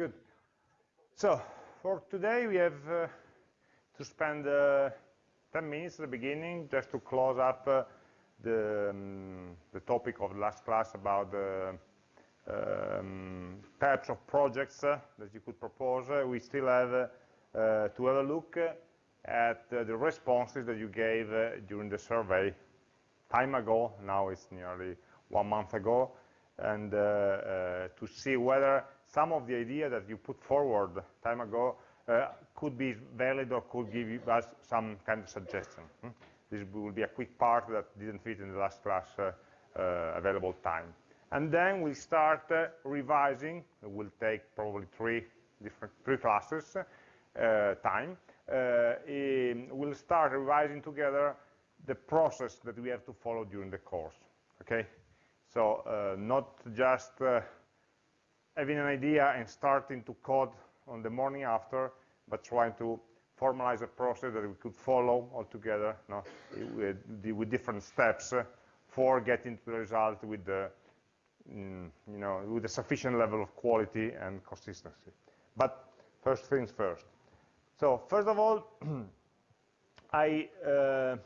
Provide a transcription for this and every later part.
good. So, for today we have uh, to spend uh, 10 minutes at the beginning just to close up uh, the, um, the topic of the last class about the um, types of projects uh, that you could propose. Uh, we still have uh, to have a look at the responses that you gave during the survey time ago. Now it's nearly one month ago. And to see whether some of the ideas that you put forward time ago uh, could be valid or could give us some kind of suggestion. Hmm? This will be a quick part that didn't fit in the last class uh, uh, available time. And then we'll start uh, revising. It will take probably three different three classes uh, time. Uh, we'll start revising together the process that we have to follow during the course. Okay, so not just having an idea and starting to code on the morning after, but trying to formalize a process that we could follow altogether no, with, with, different steps for getting to the result with the, mm, you know, with a sufficient level of quality and consistency. But first things first. So first of all, I uh,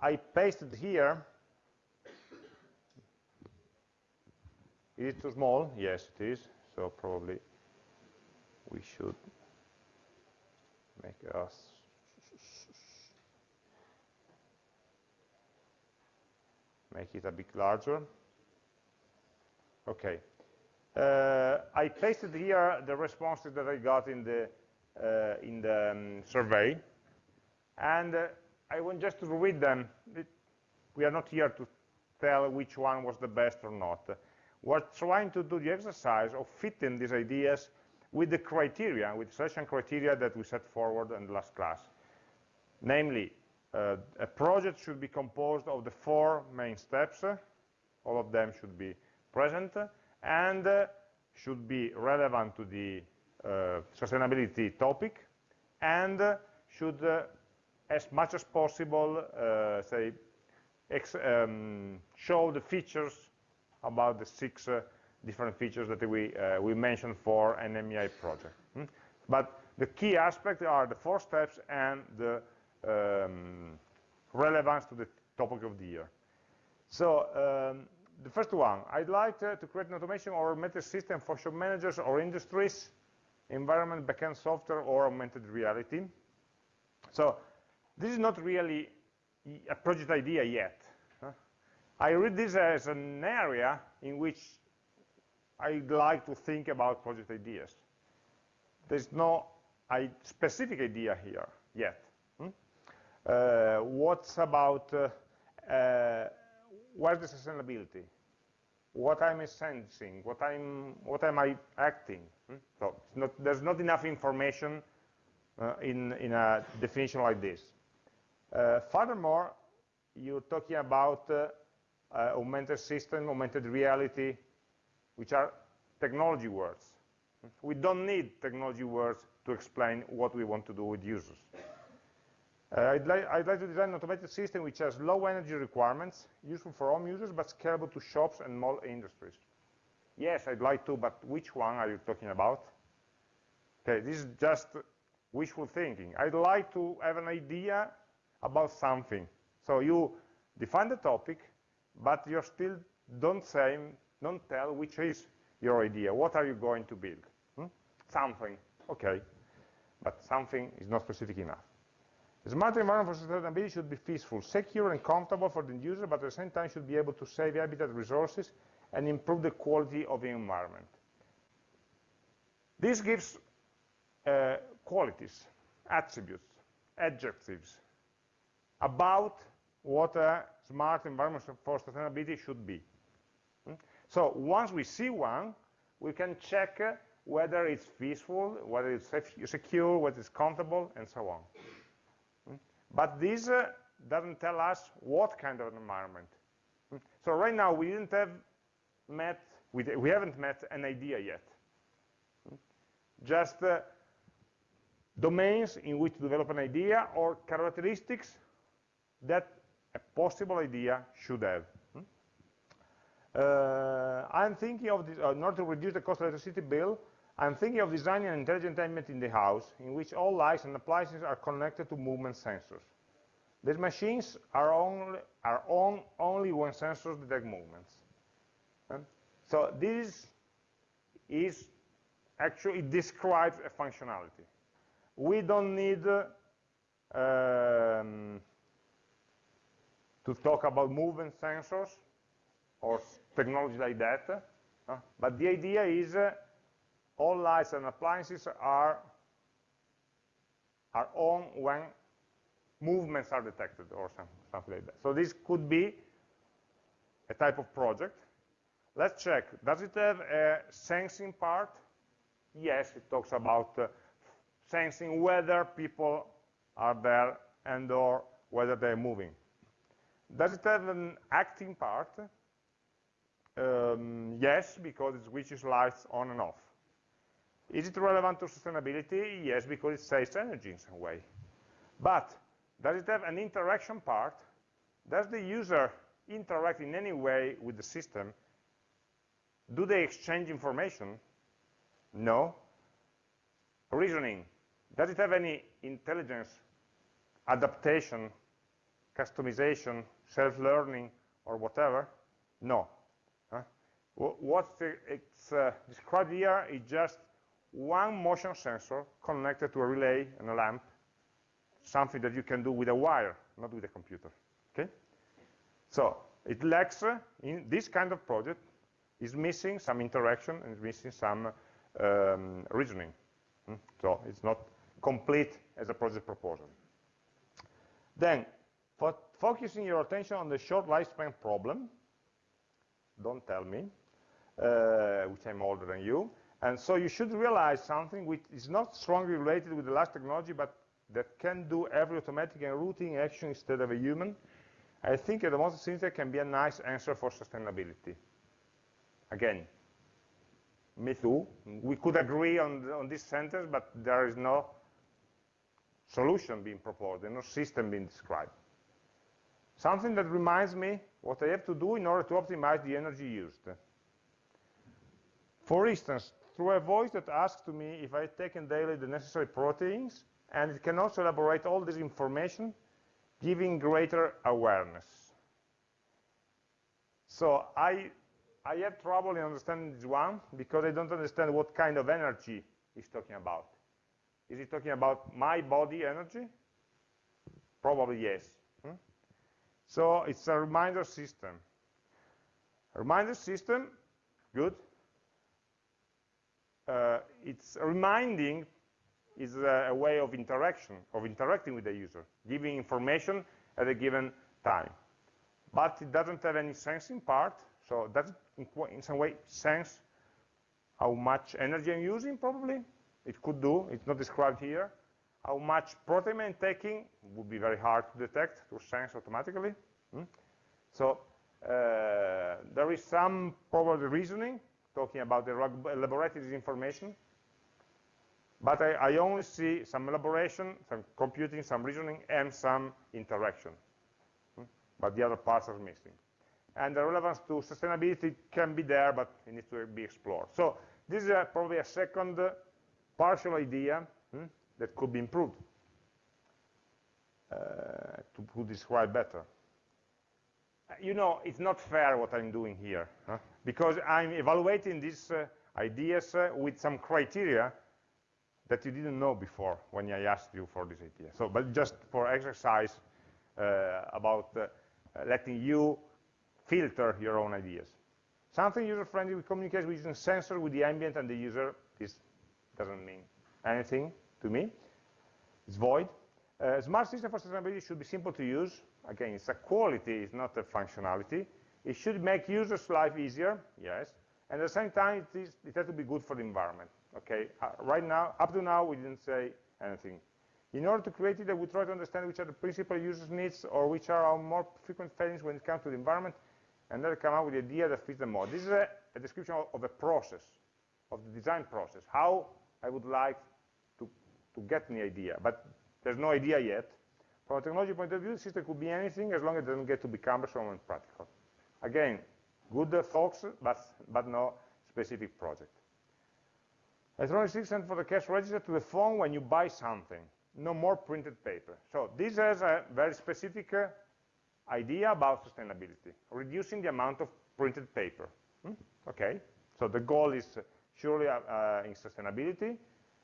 I pasted here Is it too small? Yes, it is. So probably we should make us make it a bit larger. Okay. Uh, I pasted here the responses that I got in the uh, in the um, survey, and uh, I want just to read them. It, we are not here to tell which one was the best or not we're trying to do the exercise of fitting these ideas with the criteria, with selection criteria that we set forward in the last class. Namely, uh, a project should be composed of the four main steps, all of them should be present, and uh, should be relevant to the uh, sustainability topic, and should, uh, as much as possible, uh, say, um, show the features about the six uh, different features that we, uh, we mentioned for an AmI project. Hmm? But the key aspects are the four steps and the um, relevance to the topic of the year. So um, the first one, I'd like to, to create an automation or augmented system for shop managers or industries, environment, backend software, or augmented reality. So this is not really a project idea yet. I read this as an area in which I'd like to think about project ideas. There's no specific idea here yet. Hmm? Uh, what's about uh, uh, where's the sustainability? What I'm sensing? What I'm what am I acting? Hmm? So not, there's not enough information uh, in in a definition like this. Uh, furthermore, you're talking about uh, augmented system, augmented reality, which are technology words. We don't need technology words to explain what we want to do with users. Uh, I'd, li I'd, like to design an automated system which has low energy requirements, useful for home users, but scalable to shops and small industries. Yes, I'd like to, but which one are you talking about? Okay, this is just wishful thinking. I'd like to have an idea about something. So you define the topic, but you still don't say, don't tell which is your idea. What are you going to build? Hmm? Something, okay, but something is not specific enough. The smart environment for sustainability should be peaceful, secure, and comfortable for the user, but at the same time should be able to save habitat resources and improve the quality of the environment. This gives uh, qualities, attributes, adjectives about what a smart environment for sustainability should be. Hmm? So once we see one, we can check whether it's peaceful, whether it's secure, whether it's comfortable, and so on. Hmm? But this uh, doesn't tell us what kind of an environment. Hmm? So right now we didn't have met, we, we haven't met an idea yet. Just uh, domains in which to develop an idea or characteristics that a possible idea should have. Hmm? Uh, I'm thinking of this, uh, in order to reduce the cost of electricity bill, I'm thinking of designing an intelligent ambient in the house in which all lights and appliances are connected to movement sensors. These machines are, only, are on only when sensors detect movements. So this is actually, describes a functionality. We don't need um, to talk about movement sensors or technology like that, uh, but the idea is uh, all lights and appliances are, are on when movements are detected or some, something like that. So this could be a type of project. Let's check. Does it have a sensing part? Yes, it talks about uh, sensing whether people are there and or whether they're moving. Does it have an acting part? Um, yes, because it switches lights on and off. Is it relevant to sustainability? Yes, because it saves energy in some way. But does it have an interaction part? Does the user interact in any way with the system? Do they exchange information? No. Reasoning. Does it have any intelligence, adaptation, customization, self-learning, or whatever? No. Huh? What it's uh, described here is just one motion sensor connected to a relay and a lamp, something that you can do with a wire, not with a computer. Okay? So it lacks, uh, in this kind of project, is missing some interaction and is missing some um, reasoning. Hmm? So it's not complete as a project proposal. Then, for focusing your attention on the short lifespan problem, don't tell me, uh, which I'm older than you, and so you should realize something which is not strongly related with the last technology, but that can do every automatic and routine action instead of a human. I think at the most synthetic can be a nice answer for sustainability. Again, me too. We could agree on, on this sentence, but there is no solution being proposed, no system being described. Something that reminds me what I have to do in order to optimize the energy used. For instance, through a voice that asks to me if I've taken daily the necessary proteins, and it can also elaborate all this information, giving greater awareness. So I, I have trouble in understanding this one, because I don't understand what kind of energy he's talking about. Is he talking about my body energy? Probably yes. So it's a reminder system. A reminder system, good, uh, it's reminding is a, a, way of interaction, of interacting with the user, giving information at a given time. But it doesn't have any sensing part, so it in some way sense how much energy I'm using, probably? It could do, it's not described here. How much protein I'm taking would be very hard to detect, to sense automatically. Hmm? So uh, there is some probably reasoning talking about the elaborated information. But I, I, only see some elaboration, some computing, some reasoning, and some interaction. Hmm? But the other parts are missing. And the relevance to sustainability can be there, but it needs to be explored. So this is a, probably a second uh, partial idea hmm, that could be improved uh, to, to describe better you know, it's not fair what I'm doing here, huh? because I'm evaluating these uh, ideas uh, with some criteria that you didn't know before when I asked you for this idea. So, but just for exercise uh, about uh, letting you filter your own ideas. Something user-friendly with communication using sensor with the ambient and the user this doesn't mean anything to me. It's void. Uh, smart system for sustainability should be simple to use, Again, it's a quality, it's not a functionality. It should make users' life easier, yes. And at the same time, it, is, it has to be good for the environment. Okay, uh, right now, up to now, we didn't say anything. In order to create it, we try to understand which are the principal users' needs or which are our more frequent failings when it comes to the environment, and then come up with the idea that fits them more. This is a, a description of, of, a process, of the design process, how I would like to, get the idea. But there's no idea yet, from a technology point of view, the system could be anything as long as it doesn't get to be cumbersome and practical. Again, Good thoughts, but, but no specific project. Electronic system for the cash register to the phone when you buy something. No more printed paper. So this has a very specific uh, idea about sustainability, reducing the amount of printed paper. Hmm? Okay, so the goal is surely uh, uh, in sustainability.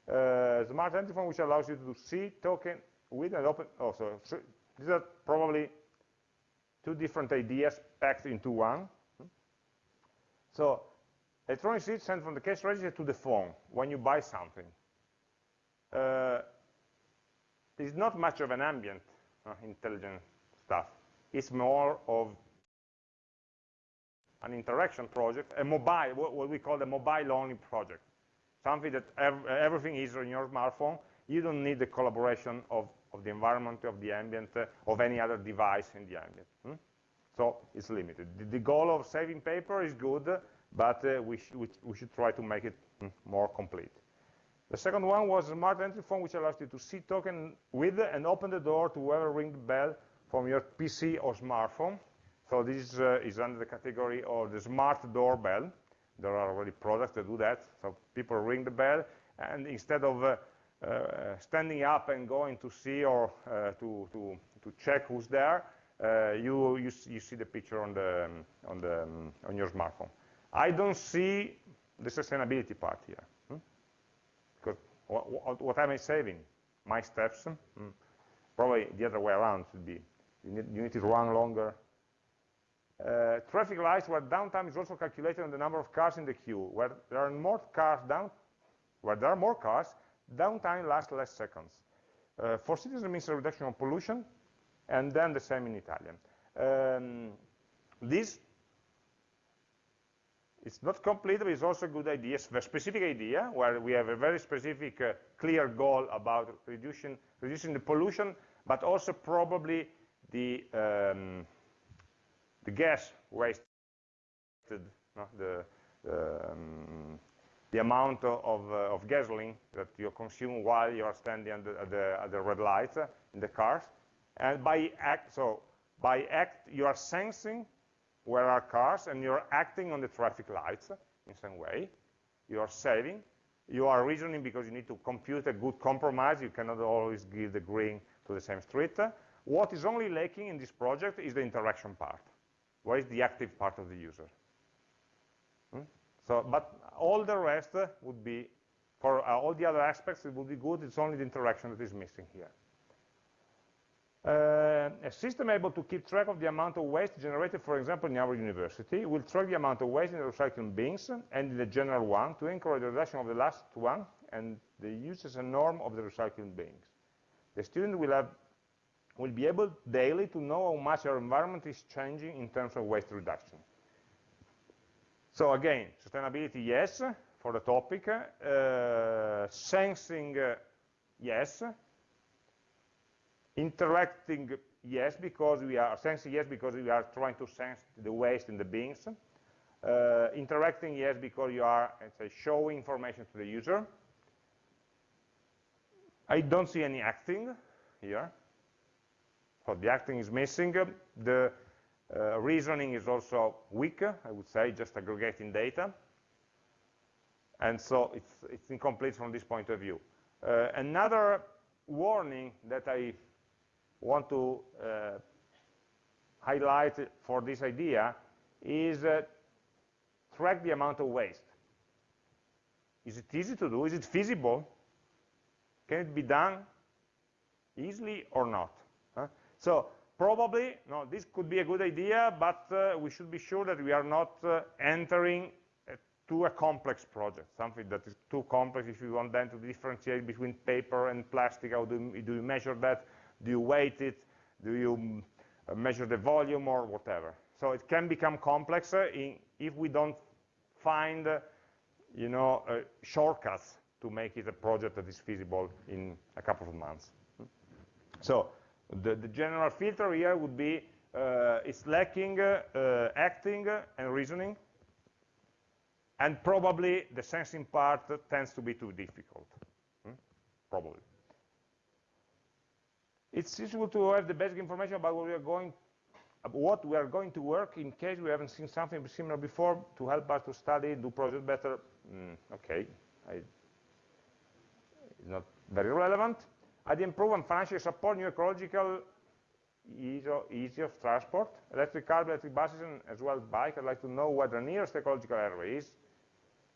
Uh, smart entry phone which allows you to see token with and open, also, so these are probably two different ideas packed into one. So electronic receipt sent from the cash register to the phone when you buy something. Uh, it's not much of an ambient uh, intelligent stuff. It's more of an interaction project, a mobile, what, we call a mobile-only project. Something that ev everything is on your smartphone. You don't need the collaboration of, of the environment, of the ambient, uh, of any other device in the ambient. Hmm? So it's limited. The, the, goal of saving paper is good, but uh, we, sh we, we, should try to make it hmm, more complete. The second one was smart entry phone, which allows you to see token with and open the door to whoever ring the bell from your PC or smartphone. So this uh, is under the category of the smart doorbell. There are already products that do that. So people ring the bell, and instead of uh, uh, standing up and going to see or uh, to, to, to check who's there, uh, you, you, you, see the picture on, the, um, on, the, um, on your smartphone. I don't see the sustainability part here. Hmm? Because what, what, am I saving? My steps? Hmm? Probably the other way around should be. You need, you need to run longer uh, traffic lights where downtime is also calculated on the number of cars in the queue. Where there are more cars down, where there are more cars, downtime lasts less seconds. Uh, for citizens means a reduction of pollution, and then the same in Italian. Um, this it's not complete, but it's also a good idea, a specific idea, where we have a very specific, uh, clear goal about reducing, reducing the pollution, but also probably the um, the gas wasted, no, the, um, the amount of, uh, of, gasoline that you consume while you are standing at the, at the, at the red light uh, in the cars. And by act, so by act, you are sensing where are cars and you're acting on the traffic lights in some way. You are saving. You are reasoning because you need to compute a good compromise. You cannot always give the green to the same street. What is only lacking in this project is the interaction part. Where is the active part of the user? Hmm? So, but all the rest uh, would be, for uh, all the other aspects, it would be good. It's only the interaction that is missing here. Uh, a system able to keep track of the amount of waste generated, for example, in our university, will track the amount of waste in the recycling bins and in the general one to encourage the reduction of the last one and the use as a norm of the recycling bins. The student will have will be able daily to know how much our environment is changing in terms of waste reduction. So again, sustainability, yes, for the topic. Uh, sensing, uh, yes. Interacting, yes, because we are sensing, yes, because we are trying to sense the waste in the bins. Uh, interacting, yes, because you are say, showing information to the user. I don't see any acting here. So the acting is missing. The uh, reasoning is also weak, I would say, just aggregating data. And so it's, it's incomplete from this point of view. Uh, another warning that I want to uh, highlight for this idea is uh, track the amount of waste. Is it easy to do? Is it feasible? Can it be done easily or not? So probably, no, this could be a good idea, but uh, we should be sure that we are not uh, entering uh, to a complex project, something that is too complex if you want then to differentiate between paper and plastic, how do you, do you measure that? Do you weight it? Do you mm, uh, measure the volume or whatever? So it can become complex uh, in, if we don't find, uh, you know, shortcuts to make it a project that is feasible in a couple of months. So the, the general filter here would be uh, it's lacking uh, acting and reasoning, and probably the sensing part tends to be too difficult, hmm? probably. It's useful to have the basic information about what we are going what we are going to work in case we haven't seen something similar before to help us to study, do project better. Mm, okay, I, it's not very relevant. I'd improve and financially support new ecological easy, of transport, electric cars, electric buses, and as well bike. I'd like to know what the nearest ecological area is.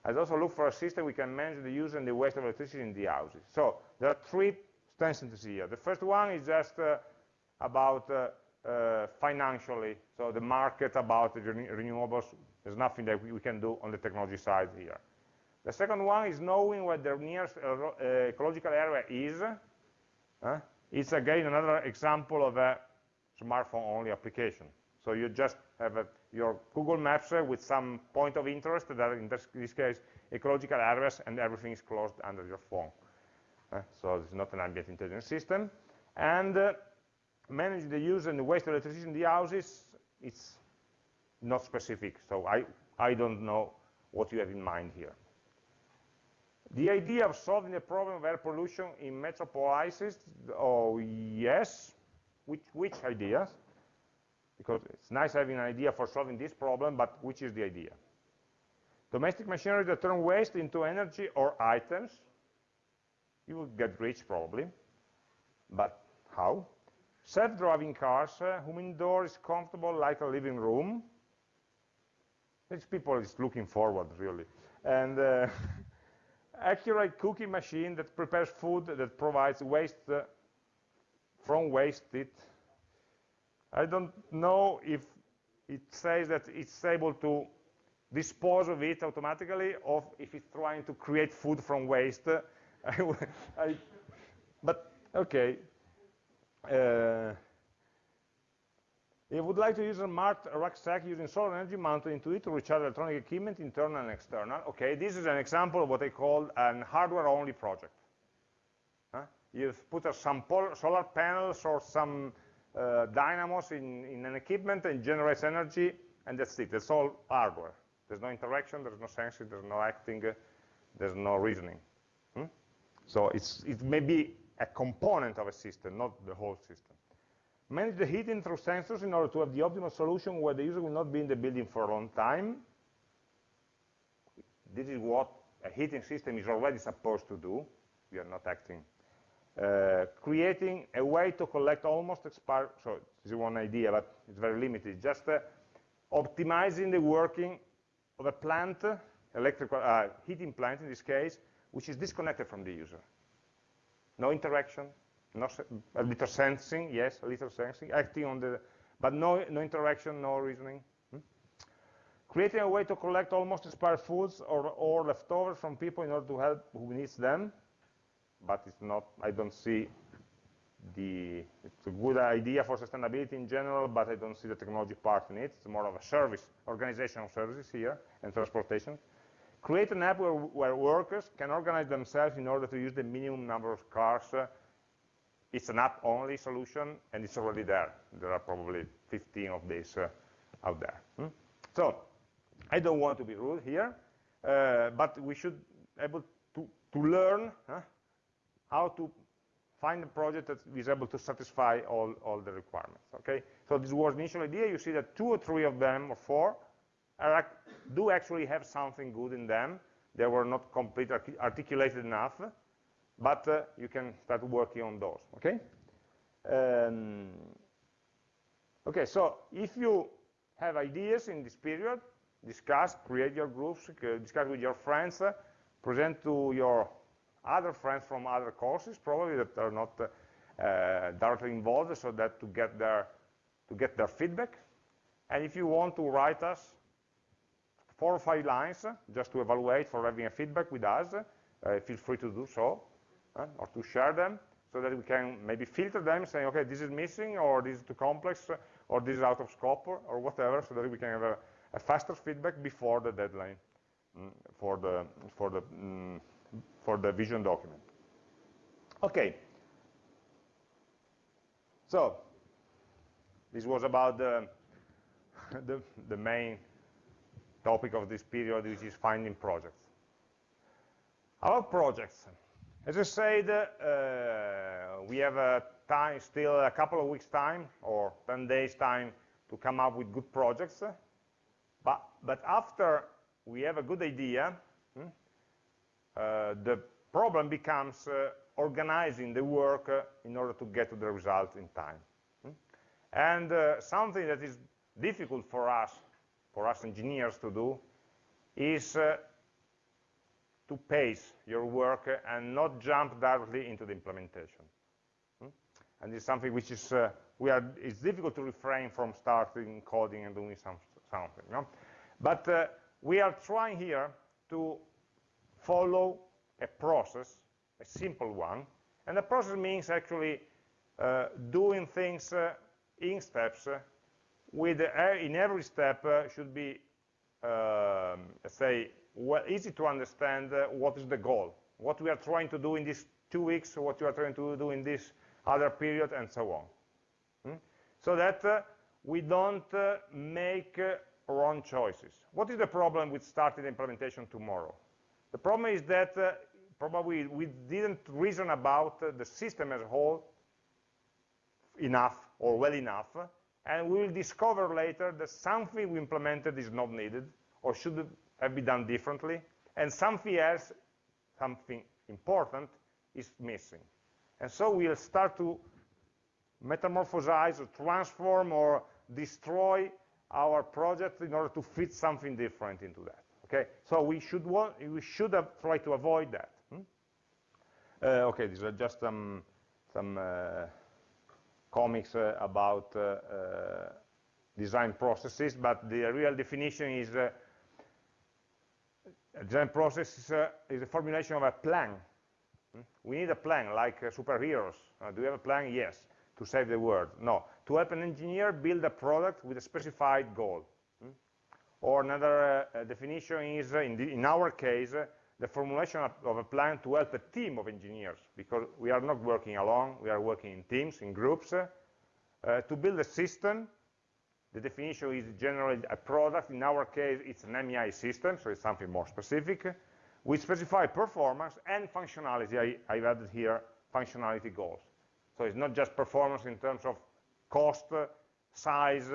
I'd also look for a system we can manage the use and the waste of electricity in the houses. So there are three sentences here. The first one is just uh, about uh, uh, financially, so the market about the renewables, there's nothing that we can do on the technology side here. The second one is knowing where the nearest uh, ecological area is. It's again another example of a smartphone-only application. So you just have a, your Google Maps uh, with some point of interest that in this, this, case ecological areas and everything is closed under your phone. Uh, so it's not an ambient intelligence system. And uh, manage the use and the waste of electricity in the houses, it's not specific. So I, I don't know what you have in mind here. The idea of solving the problem of air pollution in metropolises, oh yes, which, which ideas? Because it's nice having an idea for solving this problem, but which is the idea? Domestic machinery that turn waste into energy or items. You will get rich probably, but how? Self-driving cars, uh, whom indoor is comfortable like a living room. These people is looking forward, really. And uh, accurate cooking machine that prepares food that provides waste uh, from wasted. I don't know if it says that it's able to dispose of it automatically or if it's trying to create food from waste. I, I, but okay. Uh, if would like to use a marked rucksack using solar energy mounted into it to recharge electronic equipment, internal and external. Okay, this is an example of what I call an hardware-only project. Huh? You've put some solar panels or some uh, dynamos in, in an equipment and generates energy, and that's it. That's all hardware. There's no interaction, there's no sensing, there's no acting, there's no reasoning. Hmm? So it's, it may be a component of a system, not the whole system. Manage the heating through sensors in order to have the optimal solution where the user will not be in the building for a long time. This is what a heating system is already supposed to do. We are not acting. Uh, creating a way to collect almost expired, so this is one idea, but it's very limited, just uh, optimizing the working of a plant, electrical uh, heating plant in this case, which is disconnected from the user. No interaction, no, a little sensing, yes, a little sensing, acting on the, but no, no interaction, no reasoning. Hmm? Creating a way to collect almost expired foods or, or leftovers from people in order to help who needs them, but it's not, I don't see the, it's a good idea for sustainability in general, but I don't see the technology part in it. It's more of a service, organizational services here, and transportation. Create an app where, where workers can organize themselves in order to use the minimum number of cars uh, it's an app-only solution, and it's already there. There are probably 15 of these uh, out there. Hmm? So I don't want to be rude here, uh, but we should be able to, to learn huh, how to find a project that is able to satisfy all, all the requirements. Okay, so this was the initial idea. You see that two or three of them, or four, are, do actually have something good in them. They were not completely articulated enough, but uh, you can start working on those, okay? Um, okay, so if you have ideas in this period, discuss, create your groups, discuss with your friends, uh, present to your other friends from other courses, probably that are not uh, uh, directly involved, so that to get their to get their feedback. And if you want to write us four or five lines, uh, just to evaluate for having a feedback with us, uh, feel free to do so or to share them so that we can maybe filter them saying, okay, this is missing or this is too complex or this is out of scope or, or whatever so that we can have a, a faster feedback before the deadline mm, for the for the mm, for the vision document. Okay. So this was about the, the, the main topic of this period, which is finding projects. Our projects. As I said, uh, we have a time, still a couple of weeks time, or 10 days time, to come up with good projects. But, but after we have a good idea, hmm, uh, the problem becomes uh, organizing the work uh, in order to get to the result in time. Hmm? And uh, something that is difficult for us, for us engineers to do, is uh, to pace your work and not jump directly into the implementation. Hmm? And it's something which is, uh, we are, it's difficult to refrain from starting coding and doing some, something. Know? But uh, we are trying here to follow a process, a simple one, and the process means actually uh, doing things uh, in steps uh, with uh, in every step should be, um, let's say, well, easy to understand uh, what is the goal, what we are trying to do in these two weeks, what we are trying to do in this other period, and so on. Hmm? So that uh, we don't uh, make uh, wrong choices. What is the problem with starting the implementation tomorrow? The problem is that uh, probably we didn't reason about the system as a whole enough or well enough, and we will discover later that something we implemented is not needed or should have been done differently, and something else, something important, is missing. And so we'll start to metamorphosize or transform or destroy our project in order to fit something different into that. Okay, so we should want, we should have tried to avoid that. Hmm? Uh, okay, these are just some some uh, comics uh, about uh, uh, design processes, but the real definition is uh, a design process is a, is a, formulation of a plan. Hmm? We need a plan, like superheroes. do we have a plan? Yes. To save the world? No. To help an engineer build a product with a specified goal. Hmm? Or another uh, definition is, in, the, in, our case, uh, the formulation of, of, a plan to help a team of engineers, because we are not working alone, we are working in teams, in groups, uh, to build a system. The definition is generally a product. In our case, it's an AmI system, so it's something more specific, We specify performance and functionality. I, I've added here functionality goals. So it's not just performance in terms of cost, size,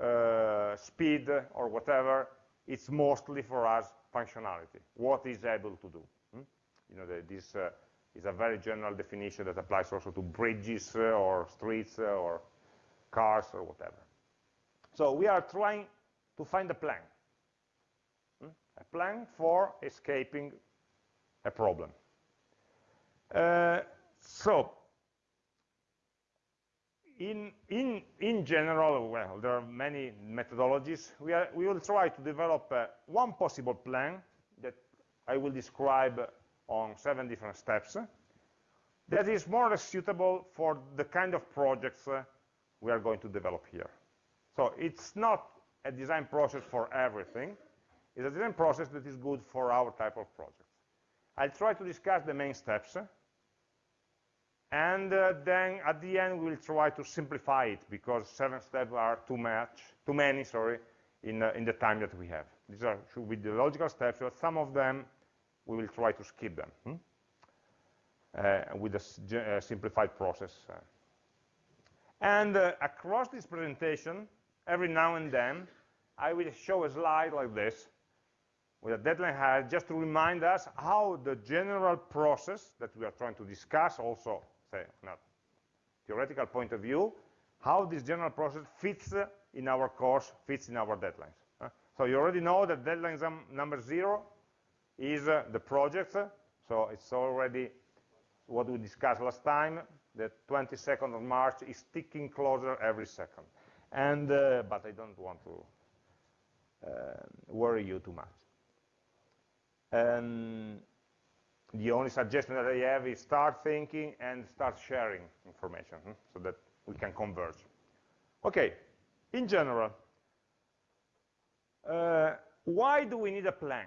uh, speed, or whatever. It's mostly for us functionality, what is able to do. Hmm? You know, the, this uh, is a very general definition that applies also to bridges uh, or streets uh, or cars or whatever. So we are trying to find a plan, hmm? a plan for escaping a problem. Uh, so in, in, in general, well, there are many methodologies. We, are, we will try to develop uh, one possible plan that I will describe on seven different steps that is more suitable for the kind of projects uh, we are going to develop here. So it's not a design process for everything. It's a design process that is good for our type of projects. I'll try to discuss the main steps and uh, then at the end, we'll try to simplify it because seven steps are too much, too many, sorry, in, uh, in the time that we have. These are should be the logical steps, but some of them, we will try to skip them hmm? uh, with a simplified process. Uh. And uh, across this presentation, every now and then, I will show a slide like this with a deadline ahead, just to remind us how the general process that we are trying to discuss also say, not theoretical point of view, how this general process fits in our course, fits in our deadlines. So you already know that deadline number zero is uh, the project, so it's already what we discussed last time, the 22nd of March is ticking closer every second. And, uh, but I don't want to uh, worry you too much. Um, the only suggestion that I have is start thinking and start sharing information hmm, so that we can converge. Okay, in general, uh, why do we need a plan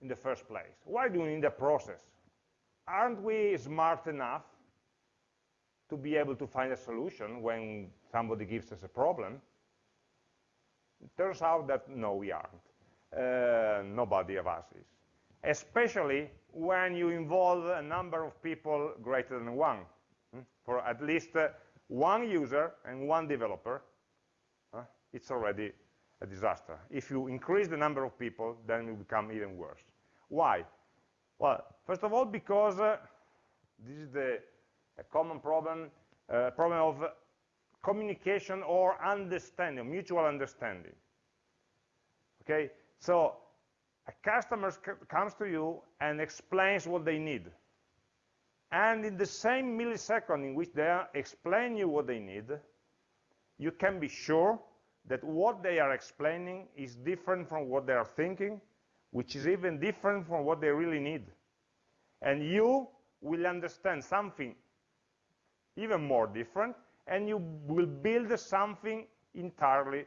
in the first place? Why do we need a process? Aren't we smart enough to be able to find a solution when somebody gives us a problem? It turns out that no, we aren't. Uh, nobody of us is especially when you involve a number of people greater than one, hmm? for at least uh, one user and one developer. it's already a disaster. If you increase the number of people, then it will become even worse. Why? Well, first of all, because uh, this is the common problem, uh, problem of communication or understanding, mutual understanding. Okay, so a customer comes to you and explains what they need. And in the same millisecond in which they explain you what they need, you can be sure that what they are explaining is different from what they are thinking, which is even different from what they really need. And you will understand something even more different, and you will build something entirely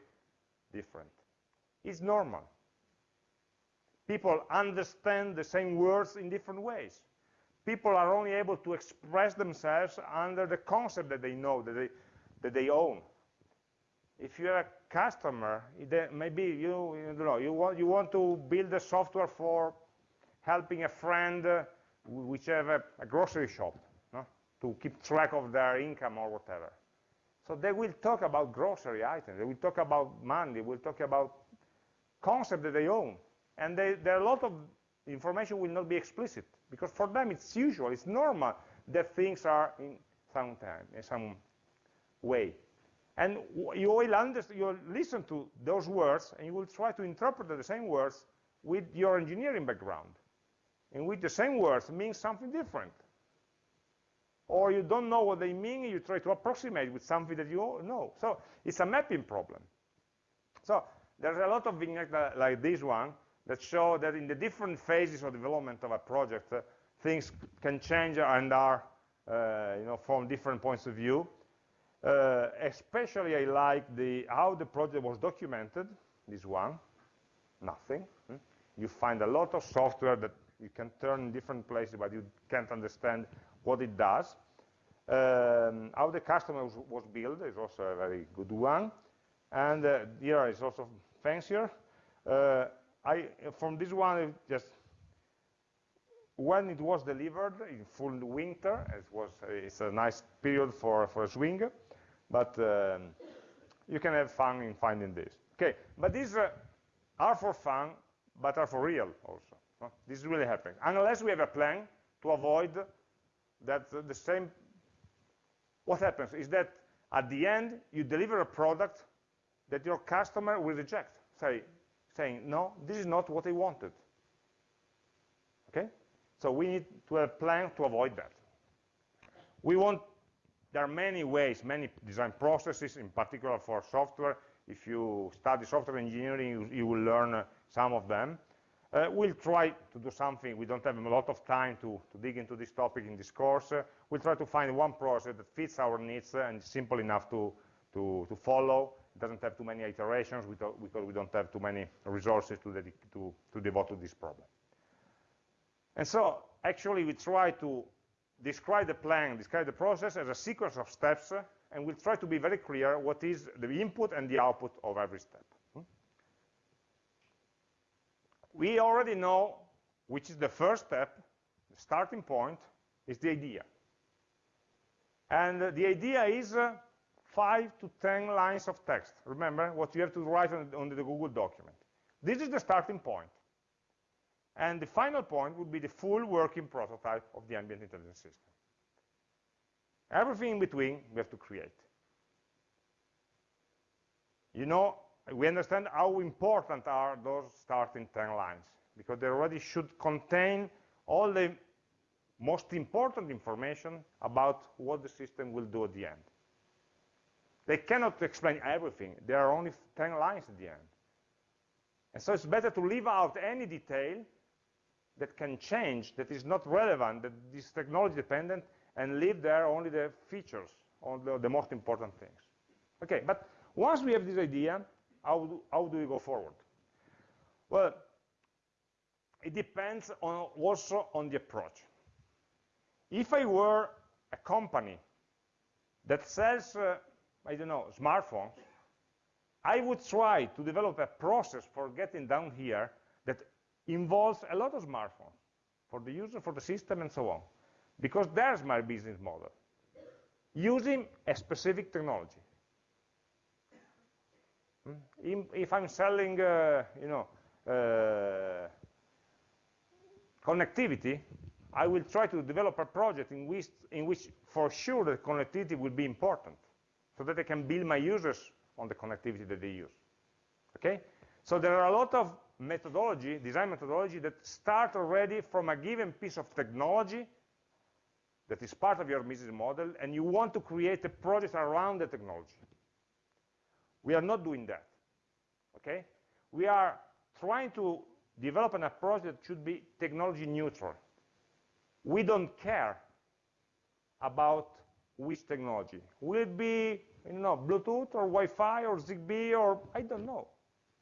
different. It's normal. People understand the same words in different ways. People are only able to express themselves under the concept that they know, that they, that they own. If you're a customer, maybe you, you know you want you want to build a software for helping a friend uh, which have a, a grocery shop? To keep track of their income or whatever. So they will talk about grocery items. They will talk about money. They will talk about concept that they own. And they, there are a lot of information will not be explicit because for them it's usual, it's normal that things are in some time, in some way. And you will, understand, you will listen to those words and you will try to interpret the same words with your engineering background, in which the same words mean something different. Or you don't know what they mean, you try to approximate with something that you know. So it's a mapping problem. So there's a lot of vignettes like this one that show that in the different phases of development of a project, uh, things can change and are, uh, you know, from different points of view. Uh, especially I like the how the project was documented, this one, nothing. Hmm? You find a lot of software that you can turn in different places, but you can't understand what it does. Um, how the customer was, was, built is also a very good one. And uh, here is also fancier. Uh, I, from this one, just when it was delivered in full winter, it was, it's a nice period for, for a swing, but um, you can have fun in finding this. Okay, but these uh, are for fun, but are for real also. This is really happening. Unless we have a plan to avoid that the same, what happens is that at the end, you deliver a product that your customer will reject, say, saying, no, this is not what I wanted. Okay? So we need to have a plan to avoid that. We want, there are many ways, many design processes, in particular for software. If you study software engineering, you, you will learn uh, some of them. Uh, we'll try to do something. We don't have a lot of time to, to dig into this topic in this course. Uh, we'll try to find one process that fits our needs uh, and simple enough to, to, to follow. It doesn't have too many iterations because we don't have too many resources to, to, to devote to this problem. And so actually we try to describe the plan, describe the process as a sequence of steps, and we'll try to be very clear what is the input and the output of every step. We already know which is the first step, the starting point, is the idea. And the idea is uh, 5 to 10 lines of text. Remember what you have to write on, on the Google document. This is the starting point. And the final point would be the full working prototype of the ambient intelligence system. Everything in between we have to create. You know we understand how important are those starting 10 lines, because they already should contain all the most important information about what the system will do at the end. They cannot explain everything. There are only 10 lines at the end. And so it's better to leave out any detail that can change, that is not relevant, that is technology dependent, and leave there only the features, the, the most important things. Okay, but once we have this idea, how do, how do we go forward? Well, it depends on also on the approach. If I were a company that sells, uh, I don't know, smartphones, I would try to develop a process for getting down here that involves a lot of smartphones for the user, for the system, and so on. Because there's my business model, using a specific technology. Hmm? If I'm selling, uh, you know, uh, connectivity, I will try to develop a project in which, in which for sure the connectivity will be important, so that I can build my users on the connectivity that they use. Okay? So there are a lot of methodology, design methodology, that start already from a given piece of technology that is part of your business model, and you want to create a project around the technology. We are not doing that. Okay? We are trying to develop an approach that should be technology neutral. We don't care about which technology. Will it be you know, Bluetooth or Wi-Fi or Zigbee or I don't know.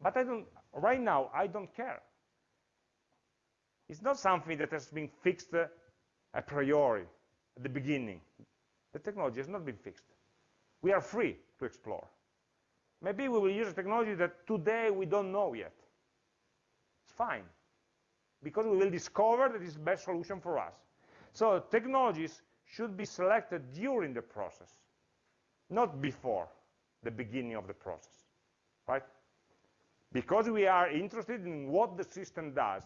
But I don't, right now, I don't care. It's not something that has been fixed uh, a priori at the beginning. The technology has not been fixed. We are free to explore. Maybe we will use a technology that today we don't know yet. It's fine, because we will discover that it's the best solution for us. So technologies should be selected during the process, not before the beginning of the process, right? Because we are interested in what the system does,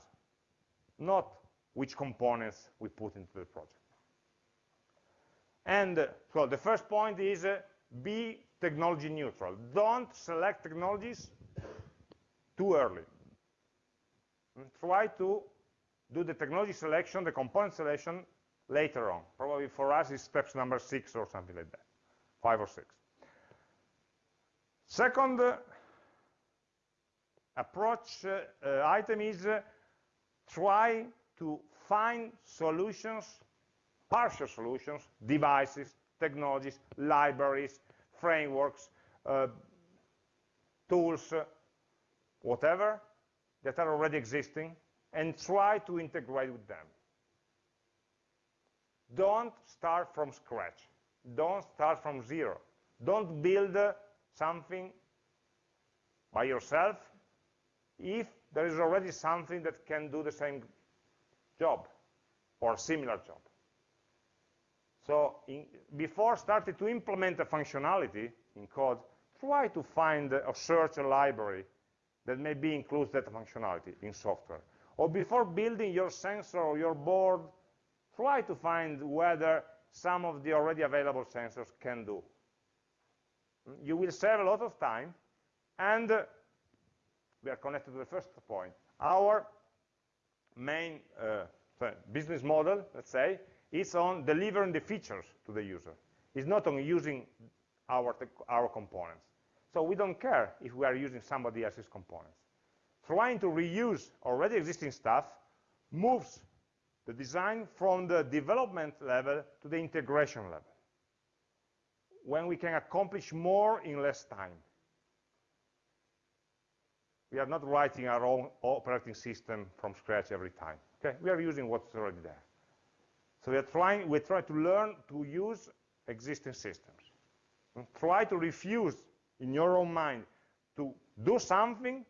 not which components we put into the project. And uh, so the first point is uh, be technology neutral. Don't select technologies too early. And try to do the technology selection, the component selection later on. Probably for us it's steps number six or something like that, five or six. Second uh, approach uh, uh, item is uh, try to find solutions, partial solutions, devices, technologies, libraries, frameworks, uh, tools, uh, whatever, that are already existing, and try to integrate with them. Don't start from scratch. Don't start from zero. Don't build uh, something by yourself if there is already something that can do the same job or similar job. So in, before starting to implement a functionality in code, try to find or search a library that maybe includes that functionality in software. Or before building your sensor or your board, try to find whether some of the already available sensors can do. You will save a lot of time, and uh, we are connected to the first point. Our main uh, business model, let's say, is on delivering the features to the user. It's not on using our, our components. So we don't care if we are using somebody else's components. Trying to reuse already existing stuff moves the design from the development level to the integration level, when we can accomplish more in less time. We are not writing our own operating system from scratch every time. Okay? We are using what's already there. So we are trying, we try to learn to use existing systems. And try to refuse in your own mind to do something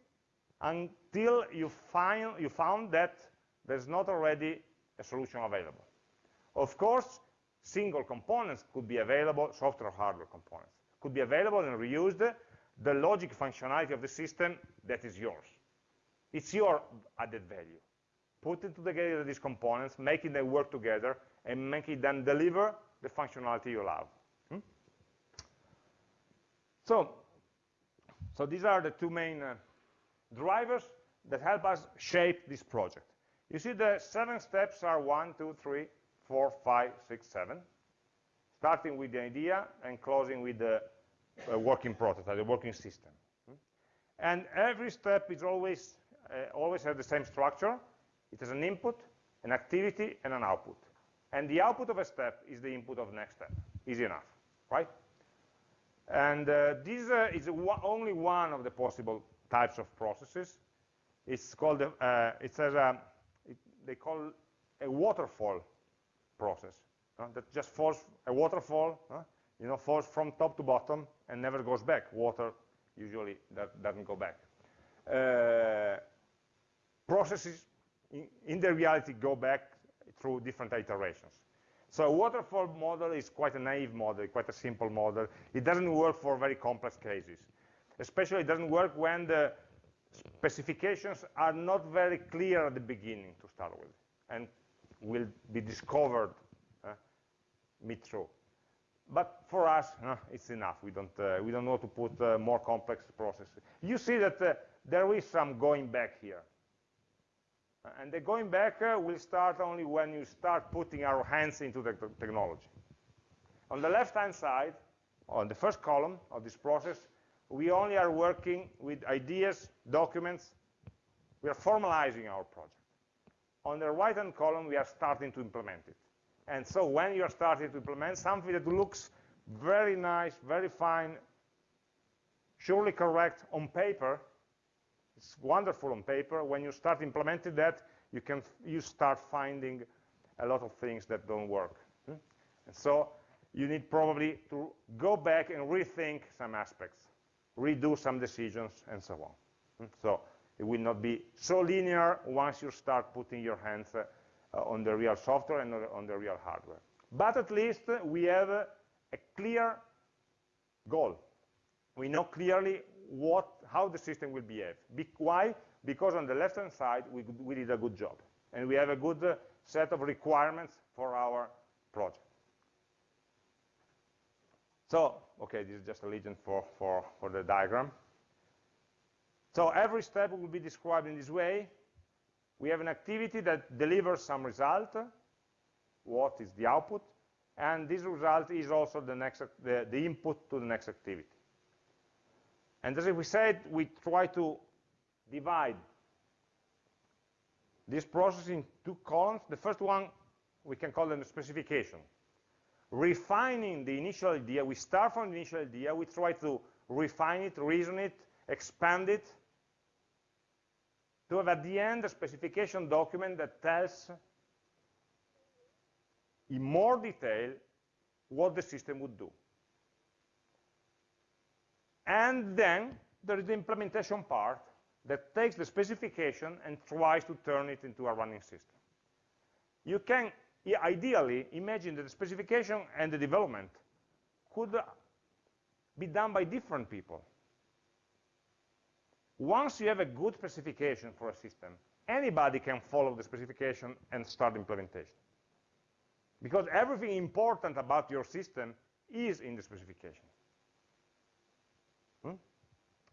until you find you found that there's not already a solution available. Of course, single components could be available, software or hardware components, could be available and reused, the logic functionality of the system, that is yours. It's your added value. Putting together these components, making them work together, and making them deliver the functionality you love. Hmm? So, so these are the two main uh, drivers that help us shape this project. You see the seven steps are one, two, three, four, five, six, seven, starting with the idea and closing with the uh, working prototype, the working system. Hmm? And every step is always, uh, always has the same structure. It has an input, an activity, and an output. And the output of a step is the input of the next step. Easy enough, right? And uh, this uh, is only one of the possible types of processes. It's called, uh, it says, a, it, they call a waterfall process. That just falls, a waterfall, you know, falls from top to bottom and never goes back. Water usually that doesn't go back. Uh, processes in, the reality go back through different iterations. So a waterfall model is quite a naive model, quite a simple model. It doesn't work for very complex cases. Especially it doesn't work when the specifications are not very clear at the beginning to start with and will be discovered uh, mid-through. But for us, uh, it's enough. We don't, uh, we don't want to put uh, more complex processes. You see that uh, there is some going back here. And the going back uh, will start only when you start putting our hands into the technology. On the left-hand side, on the first column of this process, we only are working with ideas, documents. We are formalizing our project. On the right-hand column, we are starting to implement it. And so when you are starting to implement something that looks very nice, very fine, surely correct on paper, it's wonderful on paper. When you start implementing that, you can you start finding a lot of things that don't work. Hmm? And so you need probably to go back and rethink some aspects, redo some decisions, and so on. Hmm? So it will not be so linear once you start putting your hands uh, on the real software and on the real hardware. But at least we have a clear goal. We know clearly what, how the system will behave. Be why? Because on the left-hand side, we, we did a good job. And we have a good uh, set of requirements for our project. So, okay, this is just a legend for, for, for the diagram. So every step will be described in this way. We have an activity that delivers some result. What is the output? And this result is also the, next, the, the input to the next activity. And as we said, we try to divide this process in two columns. The first one, we can call them the specification. Refining the initial idea, we start from the initial idea, we try to refine it, reason it, expand it, to have at the end a specification document that tells in more detail what the system would do. And then there is the implementation part that takes the specification and tries to turn it into a running system. You can ideally imagine that the specification and the development could be done by different people. Once you have a good specification for a system, anybody can follow the specification and start implementation. Because everything important about your system is in the specification.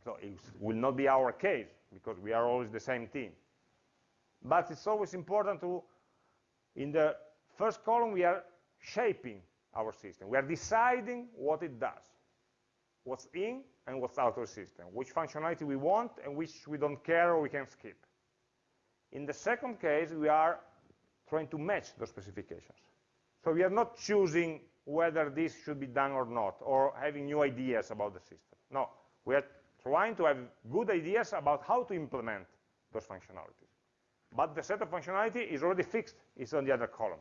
So it will not be our case, because we are always the same team. But it's always important to, in the first column, we are shaping our system. We are deciding what it does, what's in and what's out of the system, which functionality we want and which we don't care or we can skip. In the second case, we are trying to match those specifications. So we are not choosing whether this should be done or not, or having new ideas about the system. No, we are trying to have good ideas about how to implement those functionalities. But the set of functionality is already fixed, it's on the other column.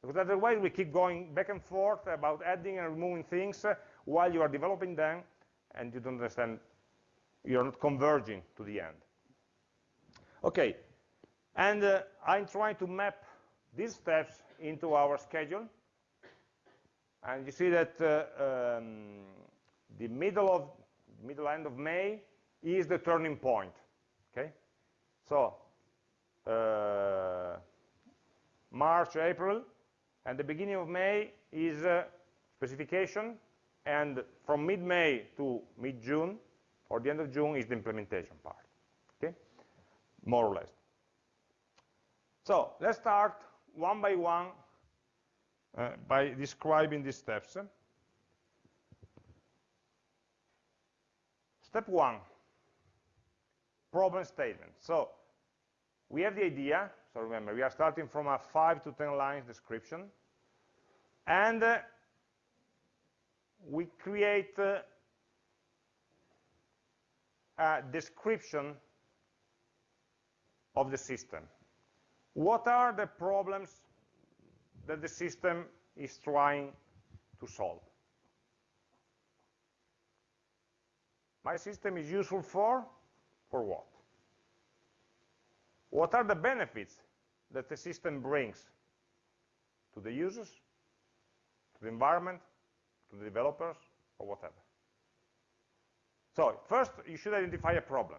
Because otherwise we keep going back and forth about adding and removing things uh, while you are developing them, and you don't understand, you're not converging to the end. Okay, and uh, I'm trying to map these steps into our schedule. And you see that uh, um, the middle of middle end of May is the turning point. Okay, so uh, March, April, and the beginning of May is uh, specification, and from mid-May to mid-June, or the end of June, is the implementation part. Okay, more or less. So let's start one by one uh, by describing these steps. Step one, problem statement. So we have the idea, so remember, we are starting from a 5 to 10 lines description, and uh, we create uh, a description of the system. What are the problems that the system is trying to solve? My system is useful for? For what? What are the benefits that the system brings to the users, to the environment, to the developers, or whatever? So first, you should identify a problem.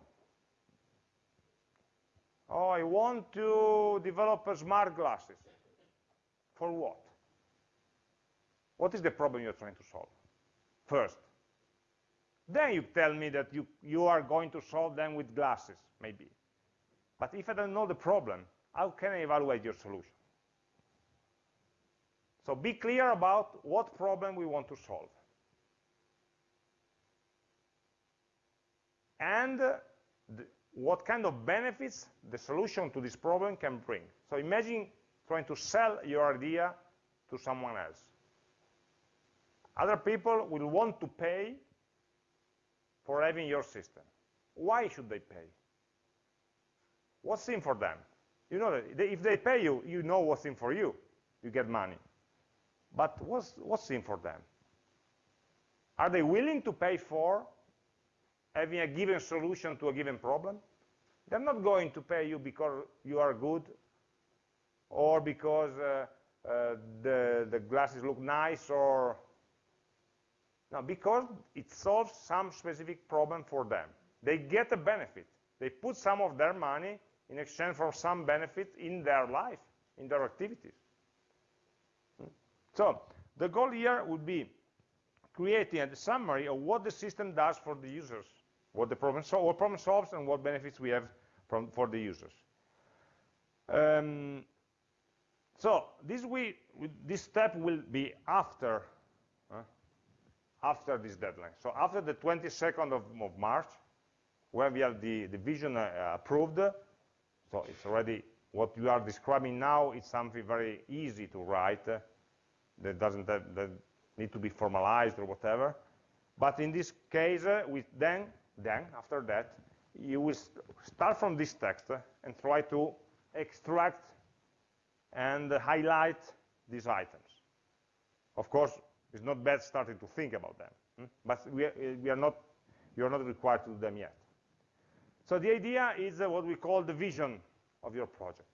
Oh, I want to develop smart glasses. For what? What is the problem you're trying to solve? First. Then you tell me that you, you are going to solve them with glasses, maybe. But if I don't know the problem, how can I evaluate your solution? So be clear about what problem we want to solve. And uh, the, what kind of benefits the solution to this problem can bring. So imagine trying to sell your idea to someone else. Other people will want to pay for having your system. Why should they pay? What's in for them? You know if they pay you, you know what's in for you. You get money. But what's, what's in for them? Are they willing to pay for having a given solution to a given problem? They're not going to pay you because you are good or because uh, uh, the, the glasses look nice or no, because it solves some specific problem for them. They get a benefit. They put some of their money in exchange for some benefit in their life, in their activities. Hmm? So the goal here would be creating a summary of what the system does for the users, what the problem, so what problem solves and what benefits we have from, for the users. Um, so this, we, this step will be after uh, after this deadline. So after the 22nd of, of March, when we have the, the vision uh, approved, so it's already, what you are describing now is something very easy to write, uh, that doesn't have, that need to be formalized or whatever. But in this case, uh, we then, then, after that, you will st start from this text uh, and try to extract and highlight these items. Of course, it's not bad starting to think about them, hmm? but we are, we are not, you are not required to do them yet. So the idea is uh, what we call the vision of your project.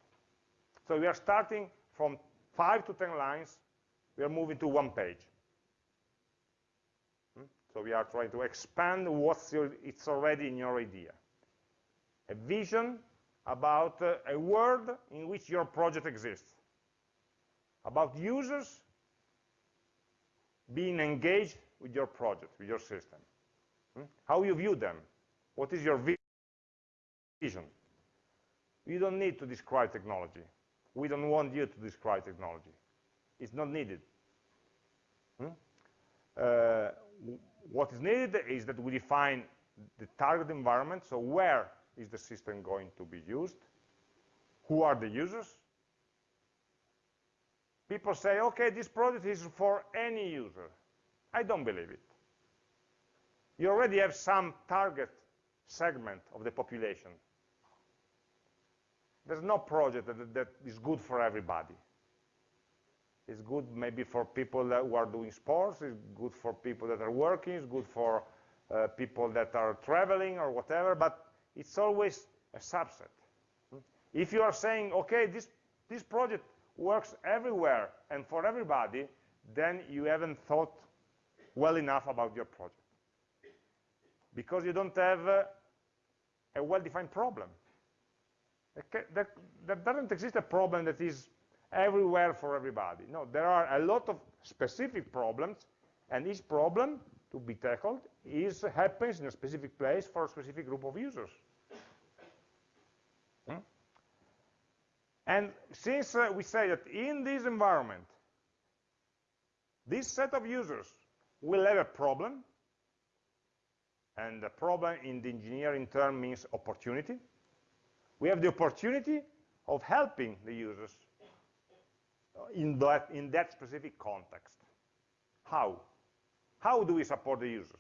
So we are starting from five to 10 lines, we are moving to one page. Hmm? So we are trying to expand what's your, it's already in your idea. A vision about uh, a world in which your project exists, about users being engaged with your project, with your system. Hmm? How you view them. What is your vision? You don't need to describe technology. We don't want you to describe technology. It's not needed. Hmm? Uh, what is needed is that we define the target environment, so where is the system going to be used? Who are the users? People say, okay, this project is for any user. I don't believe it. You already have some target segment of the population. There's no project that, that is good for everybody. It's good maybe for people who are doing sports, it's good for people that are working, it's good for uh, people that are traveling or whatever, but it's always a subset. If you are saying, okay, this, this project works everywhere and for everybody, then you haven't thought well enough about your project. Because you don't have uh, a well-defined problem. There, there doesn't exist a problem that is everywhere for everybody. No, there are a lot of specific problems, and each problem to be tackled is happens in a specific place for a specific group of users. And since uh, we say that in this environment, this set of users will have a problem, and the problem in the engineering term means opportunity, we have the opportunity of helping the users in that, in that specific context. How? How do we support the users?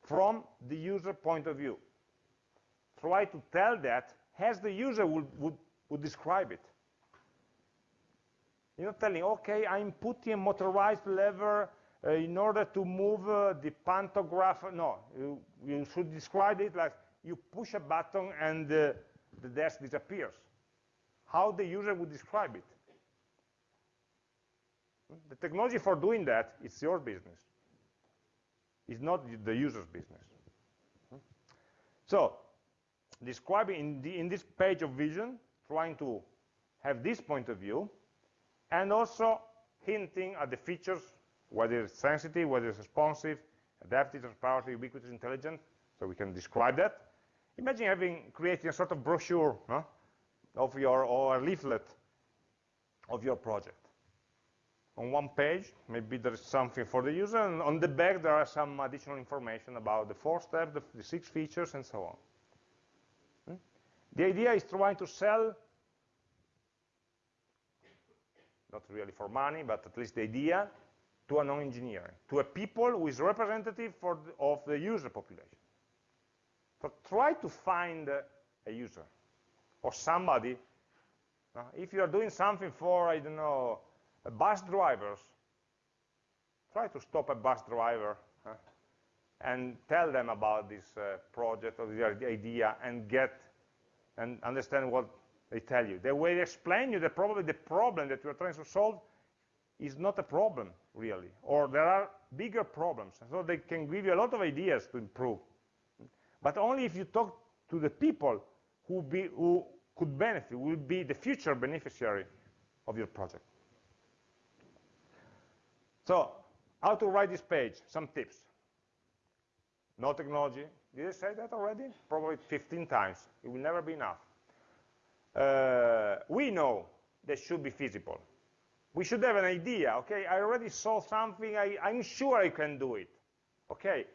From the user point of view. Try to tell that as the user would, would would describe it. You're not telling, okay, I'm putting a motorized lever uh, in order to move uh, the pantograph. No, you, you, should describe it like you push a button and uh, the desk disappears. How the user would describe it. The technology for doing that, it's your business. It's not the user's business. So, describing in, the, in this page of vision, trying to have this point of view, and also hinting at the features, whether it's sensitive, whether it's responsive, adaptive, transparent, ubiquitous, intelligent, so we can describe that. Imagine having creating a sort of brochure huh, of your, or a leaflet of your project. On one page, maybe there is something for the user, and on the back there are some additional information about the four steps, the, the six features, and so on. The idea is trying to sell, not really for money, but at least the idea, to a non-engineer, to a people who is representative the, of the user population. So try to find a user or somebody. Uh, if you are doing something for, I don't know, bus drivers, try to stop a bus driver and tell them about this uh, project or the idea and get and understand what they tell you. The way they explain you that probably the problem that you're trying to solve is not a problem, really, or there are bigger problems. So they can give you a lot of ideas to improve. But only if you talk to the people who, be, who could benefit, will be the future beneficiary of your project. So, how to write this page? Some tips. No technology. Did I say that already? Probably 15 times. It will never be enough. Uh, we know that should be feasible we should have an idea, okay? I already saw something, I, I'm sure I can do it, okay?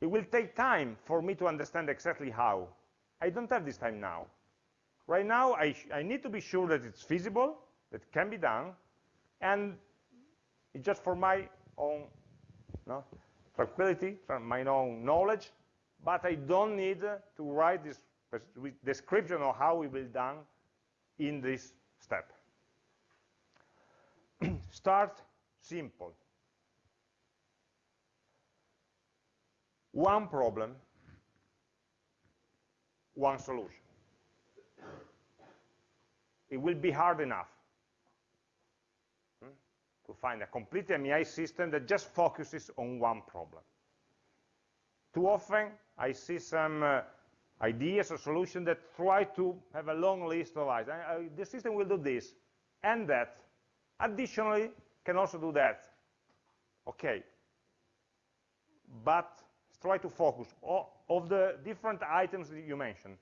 It will take time for me to understand exactly how. I don't have this time now. Right now, I, I need to be sure that it's feasible, that it can be done, and it's just for my own no, tranquility, from my own knowledge, but I don't need to write this description of how it will be done in this step. Start simple. One problem, one solution. It will be hard enough to find a complete AmI system that just focuses on one problem. Too often, I see some uh, ideas or solutions that try to have a long list of items. The system will do this and that, Additionally, can also do that. Okay. But try to focus of the different items that you mentioned.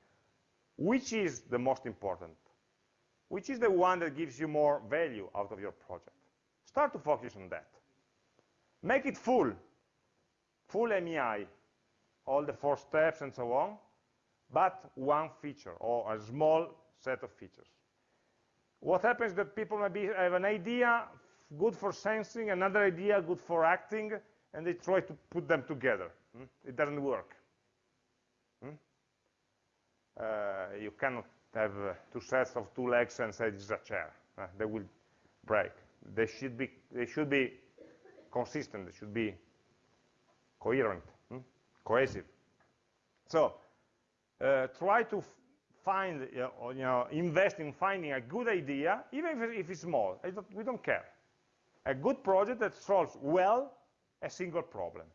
Which is the most important? Which is the one that gives you more value out of your project? Start to focus on that. Make it full, full AmI, all the four steps and so on, but one feature or a small set of features. What happens is that people maybe have an idea good for sensing, another idea good for acting, and they try to put them together. Hmm? It doesn't work. Hmm? Uh, you cannot have uh, two sets of two legs and say is a chair. Uh, they will break. They should be, they should be consistent. They should be coherent, hmm? cohesive. So uh, try to find, you know, invest in finding a good idea, even if it's small. Don't, we don't care. A good project that solves well a single problem.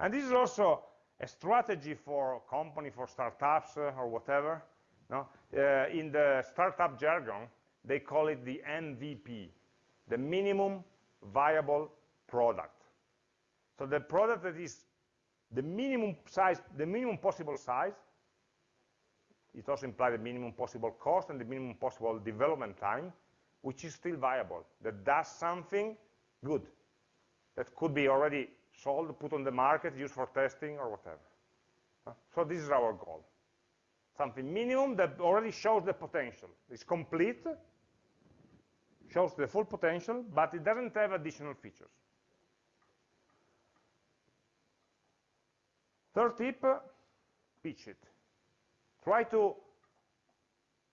And this is also a strategy for company, for startups uh, or whatever. No? Uh, in the startup jargon, they call it the MVP, the minimum viable product. So the product that is the minimum size, the minimum possible size, it also implies the minimum possible cost and the minimum possible development time, which is still viable, that does something good, that could be already sold, put on the market, used for testing or whatever. So this is our goal. Something minimum that already shows the potential. It's complete, shows the full potential, but it doesn't have additional features. Third tip, pitch it. Try to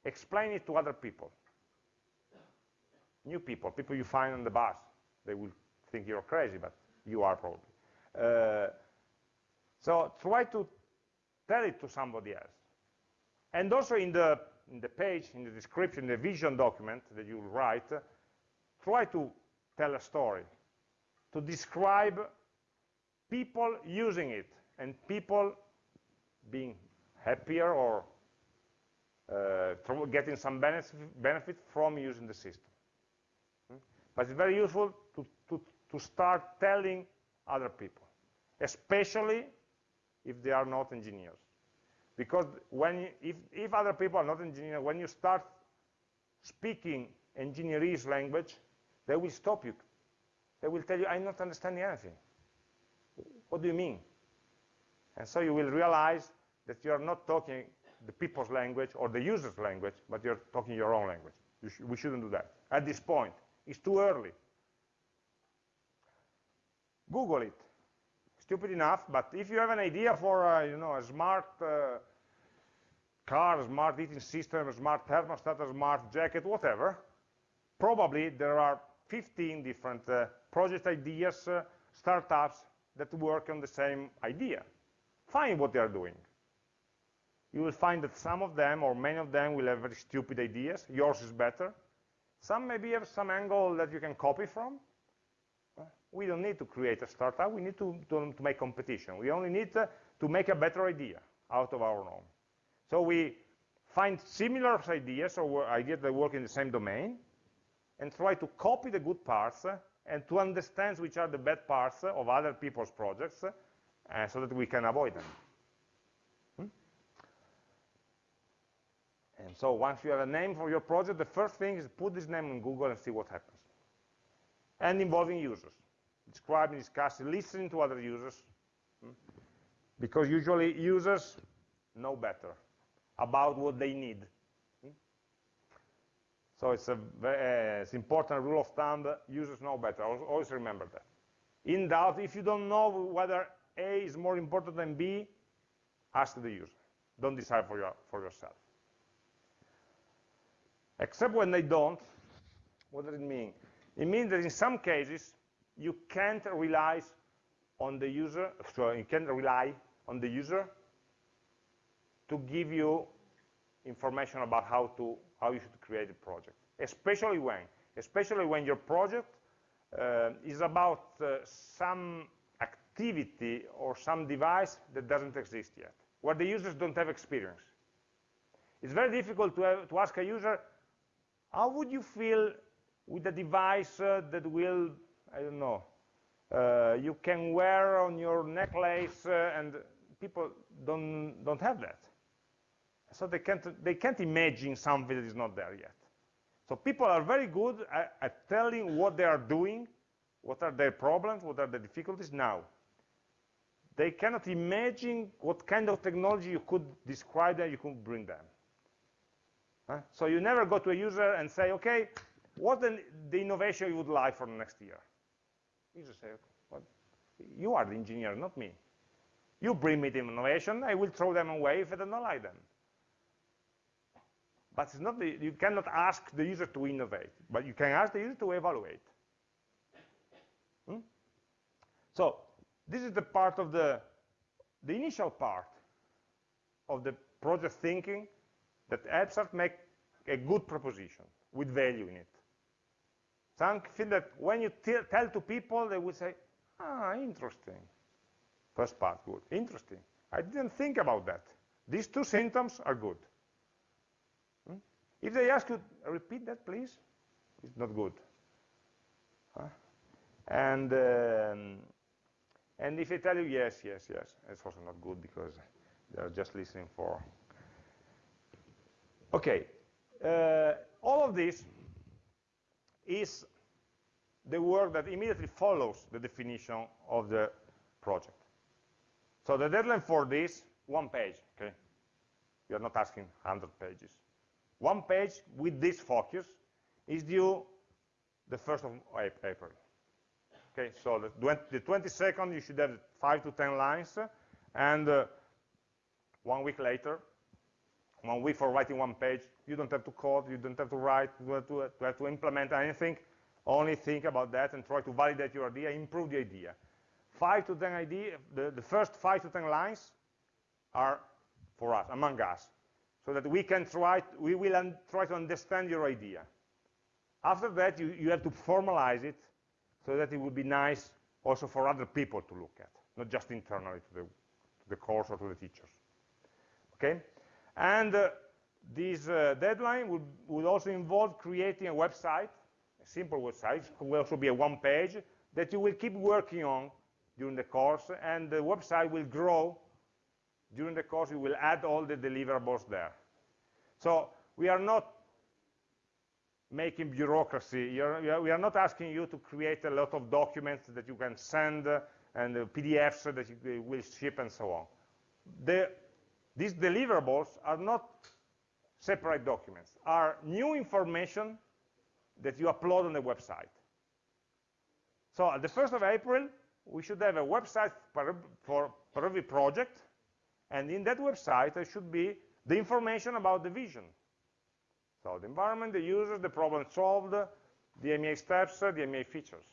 explain it to other people. New people, people you find on the bus. They will think you're crazy, but you are probably. Uh, so try to tell it to somebody else. And also in the, in the page, in the description, the vision document that you write, try to tell a story, to describe people using it, and people being happier or uh, getting some benefit, from using the system. Hmm? But it's very useful to, to, to start telling other people, especially if they are not engineers. Because when if, if other people are not engineers, when you start speaking engineerese language, they will stop you. They will tell you, I'm not understanding anything. What do you mean? And so you will realize that you are not talking the people's language or the user's language, but you're talking your own language. Sh we shouldn't do that. At this point, it's too early. Google it. Stupid enough, but if you have an idea for uh, you know, a smart uh, car, a smart heating system, a smart thermostat, a smart jacket, whatever, probably there are 15 different uh, project ideas, uh, startups that work on the same idea. Find what they are doing. You will find that some of them, or many of them, will have very stupid ideas. Yours is better. Some maybe have some angle that you can copy from. We don't need to create a startup. We need to, to, to make competition. We only need to, to make a better idea out of our own. So we find similar ideas or ideas that work in the same domain and try to copy the good parts and to understand which are the bad parts of other people's projects uh, so that we can avoid them. Hmm? And so once you have a name for your project, the first thing is put this name in Google and see what happens. And involving users. Describing, discussing, listening to other users. Hmm? Because usually users know better about what they need. Hmm? So it's a uh, important rule of thumb, users know better, always remember that. In doubt, if you don't know whether A is more important than B, ask the user. Don't decide for, your, for yourself. Except when they don't, what does it mean? It means that in some cases, you can't rely on the user, so you can't rely on the user to give you information about how to how you should create a project. Especially when, especially when your project uh, is about uh, some activity or some device that doesn't exist yet, where the users don't have experience. It's very difficult to, have, to ask a user, how would you feel with a device uh, that will, I don't know, uh, you can wear on your necklace, uh, and people don't, don't have that. So they can't, they can't imagine something that is not there yet. So people are very good at, at telling what they are doing, what are their problems, what are the difficulties now. They cannot imagine what kind of technology you could describe and you could bring them. Huh? So you never go to a user and say, okay, what the, the innovation you would like for the next year? You just say, well, you are the engineer, not me. You bring me the innovation, I will throw them away if I don't like them. But it's not the, you cannot ask the user to innovate, but you can ask the user to evaluate. Hmm? So this is the part of the, the initial part of the project thinking that helps us make a good proposition with value in it. Something that when you tell to people, they will say, ah, interesting. First part, good. Interesting. I didn't think about that. These two symptoms are good. If they ask you, repeat that, please, it's not good. Huh? And, um, and if they tell you yes, yes, yes, it's also not good because they're just listening for. Okay, uh, all of this is the work that immediately follows the definition of the project. So the deadline for this, one page, okay? You're not asking 100 pages. One page with this focus is due the 1st of April. Okay, so the, the 22nd, you should have 5 to 10 lines, and uh, one week later, one week for writing one page, you don't have to code, you don't have to write, you have to, have to implement anything, only think about that and try to validate your idea, improve the idea. 5 to 10 idea, the, the first 5 to 10 lines are for us, among us so that we can try, we will try to understand your idea. After that, you, you have to formalize it so that it would be nice also for other people to look at, not just internally to the, to the course or to the teachers. Okay? And uh, this uh, deadline would, would also involve creating a website, a simple website, it will also be a one page, that you will keep working on during the course, and the website will grow during the course, you will add all the deliverables there. So we are not making bureaucracy. You're, we are not asking you to create a lot of documents that you can send uh, and PDFs that you will ship and so on. The, these deliverables are not separate documents, are new information that you upload on the website. So at the 1st of April, we should have a website for, for, every project, and in that website there should be the information about the vision. So the environment, the users, the problem solved, the AmI steps, the AmI features.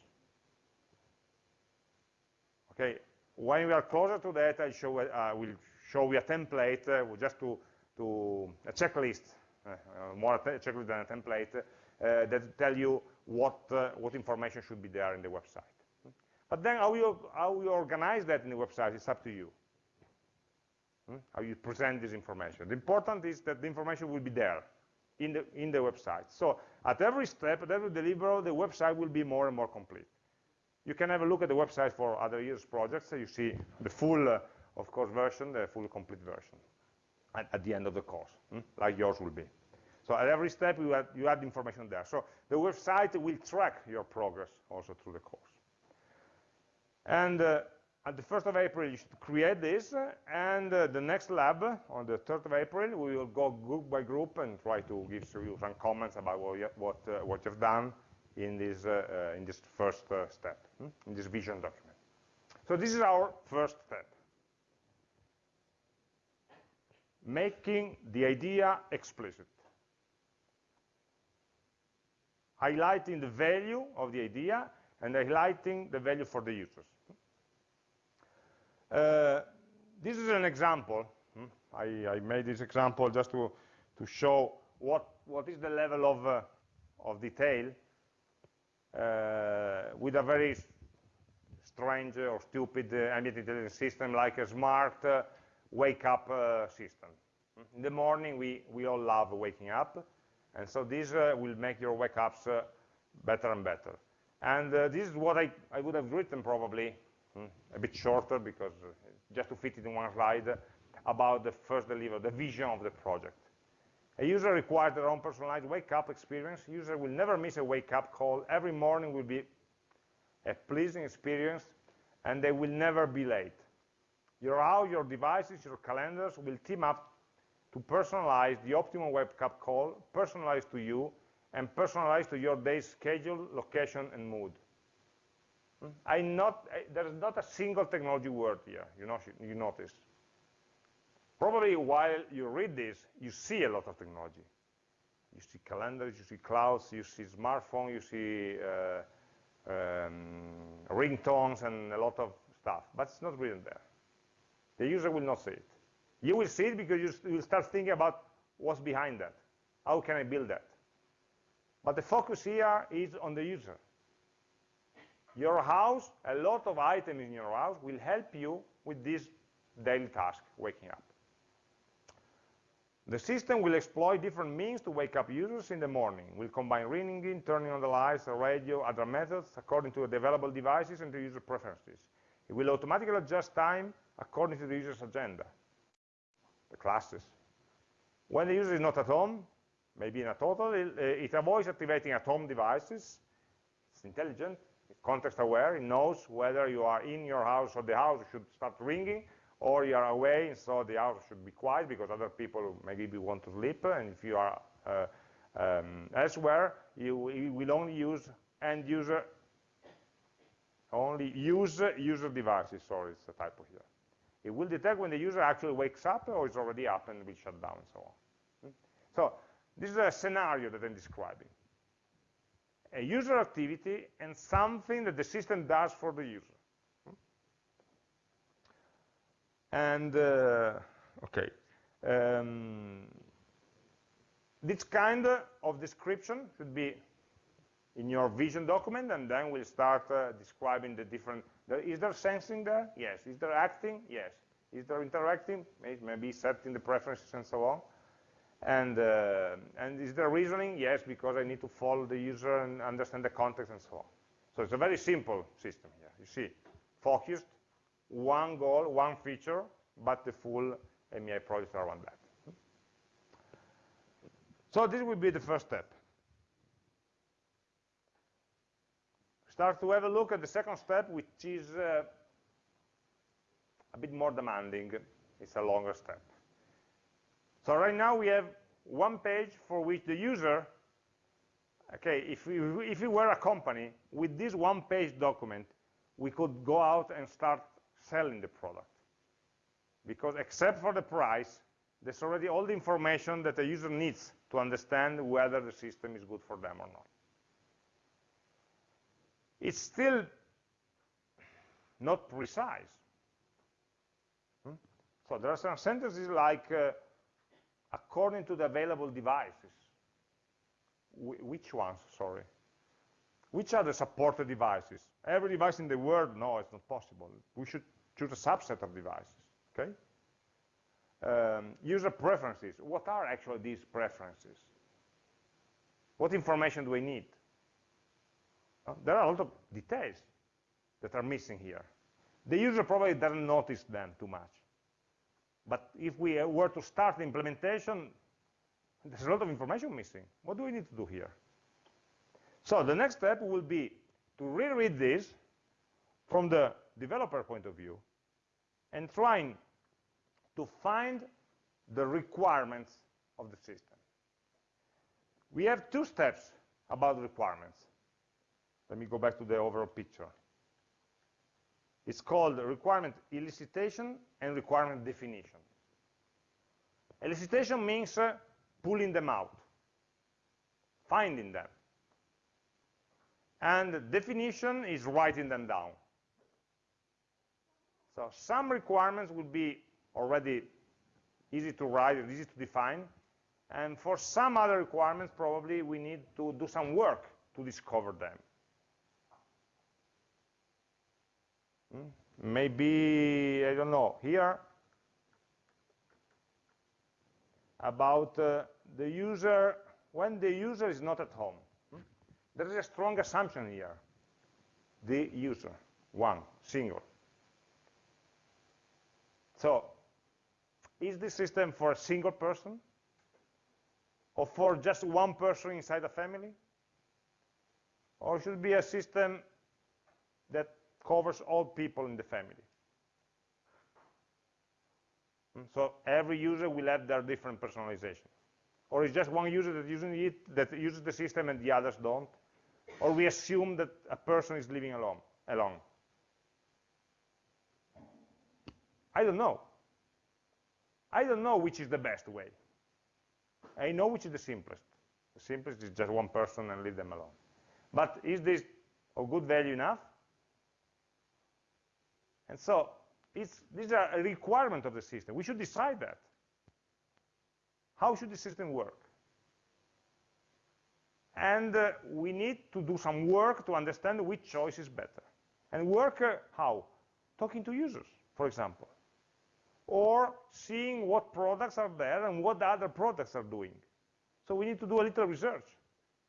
Okay, when we are closer to that, I show, uh, will show you a template uh, just to, to a checklist, uh, more a checklist than a template, uh, that tell you what, uh, what information should be there in the website. But then how you, how you organize that in the website is up to you. Hmm? How you present this information. The important is that the information will be there in the, in the website. So at every step, at every deliverable, the website will be more and more complete. You can have a look at the website for other years' projects. So you see the full, uh, of course, version, the full complete version at, at the end of the course, hmm? like yours will be. So at every step, you add, you add information there. So the website will track your progress also through the course. And uh, at the 1st of April, you should create this, and uh, the next lab, on the 3rd of April, we will go group by group and try to give you some comments about what, you, what, uh, what you've done in this, uh, uh in this first uh, step, hmm? in this vision document. So this is our first step. Making the idea explicit. Highlighting the value of the idea and highlighting the value for the users. Uh, this is an example. Hmm? I, I, made this example just to, to show what, what is the level of, uh, of detail uh, with a very strange or stupid uh, ambient intelligence system like a smart uh, wake-up uh, system. In the morning, we, we all love waking up, and so this will make your wake-ups better and better. And this is what I, I would have written probably Hmm? a bit shorter because uh, just to fit it in one slide about the first deliver, the vision of the project. A user requires their own personalized wake-up experience. User will never miss a wake-up call. Every morning will be a pleasing experience, and they will never be late. Your house, your devices, your calendars will team up to personalize the optimal wake-up call, personalized to you, and personalized to your day's schedule, location, and mood. I not, I, there's not a single technology word here, you, know, you notice. Probably while you read this, you see a lot of technology. You see calendars, you see clouds, you see smartphone, you see uh, um, ringtones and a lot of stuff, but it's not written there. The user will not see it. You will see it because you will start thinking about what's behind that. How can I build that? But the focus here is on the user. Your house, a lot of items in your house will help you with this daily task, waking up. The system will exploit different means to wake up users in the morning. Will combine ringing, turning on the lights, the radio, other methods according to the available devices and the user preferences. It will automatically adjust time according to the user's agenda, the classes. When the user is not at home, maybe in a total, it, it avoids activating at home devices. It's intelligent, context aware, it knows whether you are in your house or the house should start ringing or you are away and so the house should be quiet because other people maybe want to sleep and if you are uh, um, elsewhere you, you, will only use end user only use user devices sorry it's a typo here it will detect when the user actually wakes up or is already up and will shut down and so on hmm? so this is a scenario that I'm describing a user activity and something that the system does for the user. And, uh, okay, um, this kind of description should be in your vision document, and then we'll start uh, describing the different, is there sensing there? Yes. Is there acting? Yes. Is there interacting? Maybe setting the preferences and so on. And, uh, and is there reasoning? Yes, because I need to follow the user and understand the context and so on. So it's a very simple system here. You see, focused, one goal, one feature, but the full AmI project around that. So this will be the first step. Start to have a look at the second step, which is uh, a bit more demanding. It's a longer step. So right now we have one page for which the user, okay, if we, if we were a company, with this one-page document, we could go out and start selling the product. Because except for the price, there's already all the information that the user needs to understand whether the system is good for them or not. It's still not precise. Hmm? So there are some sentences like, uh, according to the available devices. Wh which ones, sorry? Which are the supported devices? Every device in the world? No, it's not possible. We should choose a subset of devices, okay? Um, user preferences. What are actually these preferences? What information do we need? Uh, there are a lot of details that are missing here. The user probably doesn't notice them too much. But if we were to start the implementation, there's a lot of information missing. What do we need to do here? So the next step will be to reread this from the developer point of view and trying to find the requirements of the system. We have two steps about requirements. Let me go back to the overall picture. It's called requirement elicitation and requirement definition. Elicitation means uh, pulling them out, finding them. And definition is writing them down. So some requirements will be already easy to write and easy to define. And for some other requirements, probably we need to do some work to discover them. Hmm? Maybe, I don't know, here, about uh, the user, when the user is not at home. Hmm? There is a strong assumption here. The user, one, single. So, is this system for a single person? Or for just one person inside a family? Or should be a system that covers all people in the family? Hmm, so every user will have their different personalization. Or it's just one user that uses it that uses the system and the others don't? Or we assume that a person is living alone alone. I don't know. I don't know which is the best way. I know which is the simplest. The simplest is just one person and leave them alone. But is this of good value enough? And so these are a requirement of the system. We should decide that. How should the system work? And uh, we need to do some work to understand which choice is better. And work uh, how? Talking to users, for example or seeing what products are there and what the other products are doing. So we need to do a little research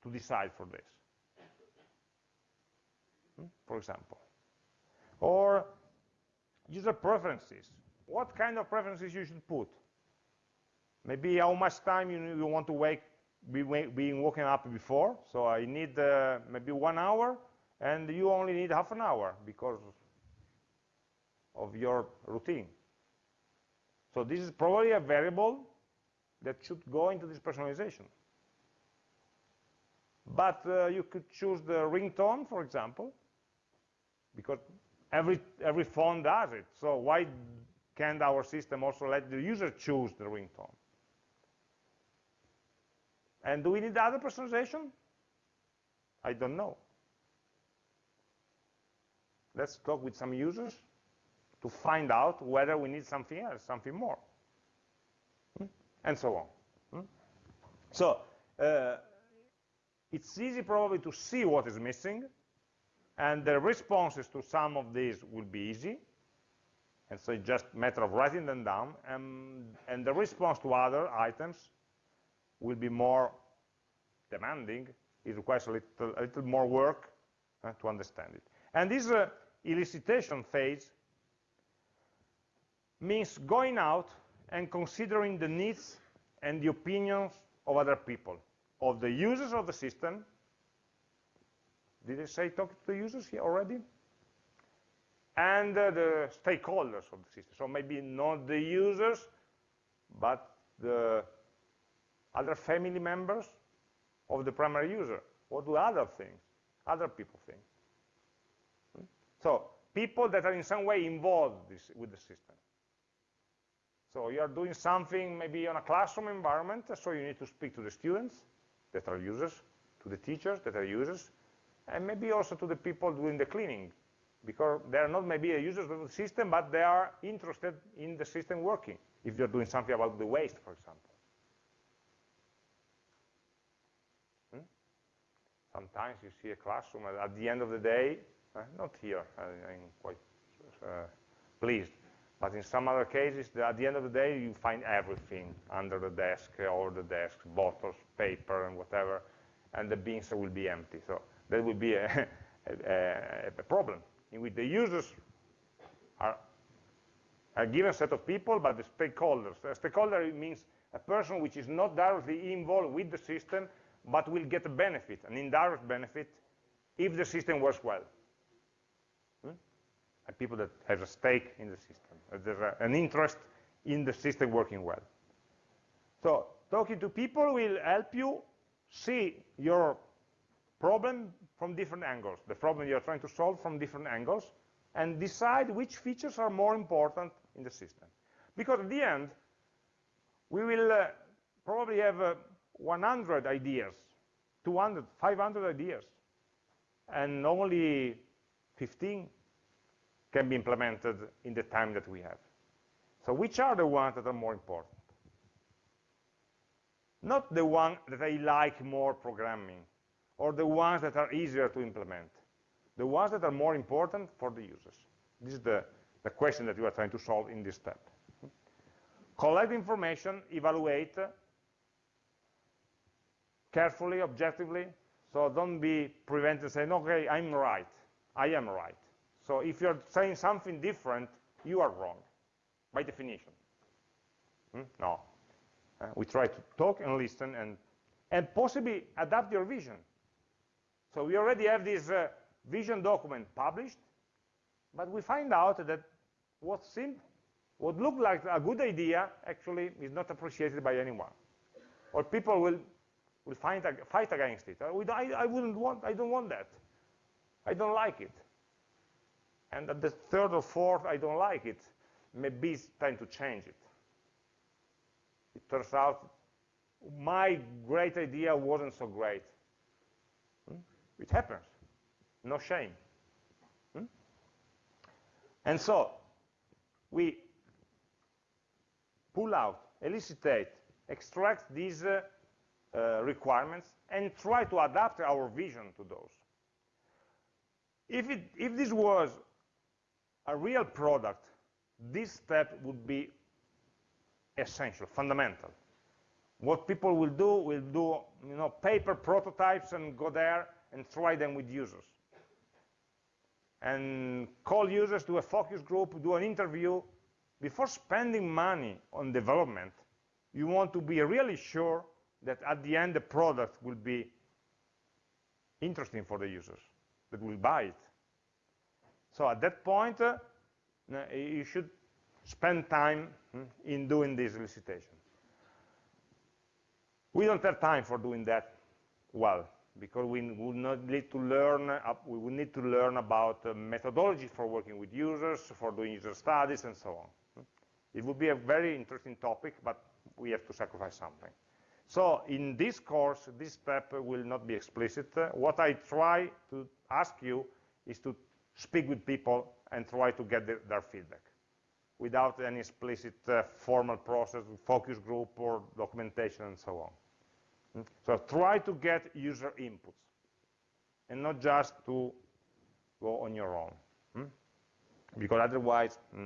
to decide for this, hmm, for example. Or user preferences. What kind of preferences you should put? Maybe how much time you, you want to wake, be being woken up before. So I need uh, maybe one hour, and you only need half an hour because of your routine. So this is probably a variable that should go into this personalization. But uh, you could choose the ringtone, for example, because every, every phone does it. So why can't our system also let the user choose the ringtone? And do we need other personalization? I don't know. Let's talk with some users to find out whether we need something else, something more, hmm? and so on. Hmm? So uh, it's easy probably to see what is missing, and the responses to some of these will be easy, And so it's just a matter of writing them down, and, and the response to other items will be more demanding. It requires a little, a little more work uh, to understand it. And this uh, elicitation phase means going out and considering the needs and the opinions of other people, of the users of the system. Did I say talk to the users here already? and uh, the stakeholders of the system. So maybe not the users, but the other family members of the primary user. What do other things, other people think? Hmm? So people that are in some way involved this, with the system. So you are doing something maybe on a classroom environment, so you need to speak to the students that are users, to the teachers that are users, and maybe also to the people doing the cleaning because they are not maybe users of the system, but they are interested in the system working, if you're doing something about the waste, for example. Hmm? Sometimes you see a classroom at the end of the day, uh, not here, I, am quite uh, pleased, but in some other cases, at the end of the day, you find everything under the desk, all the desks, bottles, paper, and whatever, and the bins will be empty. So that will be a, a, a problem in which the users are a given set of people, but the stakeholders. A stakeholder means a person which is not directly involved with the system, but will get a benefit, an indirect benefit, if the system works well. Hmm? And people that have a stake in the system. There's a, an interest in the system working well. So talking to people will help you see your problem from different angles, the problem you're trying to solve from different angles, and decide which features are more important in the system. Because at the end, we will uh, probably have uh, 100 ideas, 200, 500 ideas, and only 15 can be implemented in the time that we have. So which are the ones that are more important? Not the one that I like more programming, or the ones that are easier to implement? The ones that are more important for the users. This is the, the question that you are trying to solve in this step. Collect information, evaluate carefully, objectively, so don't be prevented saying, okay, I'm right, I am right. So if you're saying something different, you are wrong, by definition. Hmm? No. Uh, we try to talk and listen and, and possibly adapt your vision. So we already have this uh, vision document published, but we find out that what seemed, what looked like a good idea actually is not appreciated by anyone. Or people will, will find, fight against it. I, I, wouldn't want, I don't want that. I don't like it. And at the third or fourth, I don't like it. Maybe it's time to change it. It turns out my great idea wasn't so great. It happens. No shame. Hmm? And so, we pull out, elicitate, extract these uh, uh, requirements, and try to adapt our vision to those. If, it, if this was a real product, this step would be essential, fundamental. What people will do will do you know, paper prototypes and go there and try them with users. And call users to a focus group, do an interview. Before spending money on development, you want to be really sure that at the end the product will be interesting for the users that will buy it. So at that point, uh, you should spend time hmm, in doing this elicitation. We don't have time for doing that well because we would not need to learn, uh, we would need to learn about uh, methodology for working with users, for doing user studies, and so on. It would be a very interesting topic, but we have to sacrifice something. So in this course, this step will not be explicit. What I try to ask you is to speak with people and try to get the, their feedback without any explicit uh, formal process, focus group, or documentation, and so on. So try to get user inputs and not just to go on your own. Hmm? Because otherwise, hmm,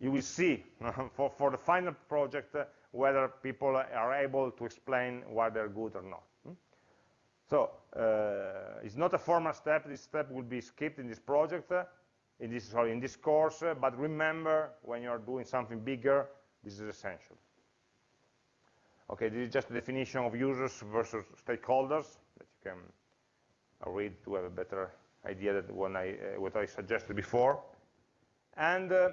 you will see for, for the final project uh, whether people are able to explain why they're good or not. Hmm? So uh, it's not a formal step. This step will be skipped in this project, uh, in this sorry, in this course. Uh, but remember, when you're doing something bigger, this is essential. Okay, this is just a definition of users versus stakeholders that you can read to have a better idea than what I, uh, what I suggested before. And uh,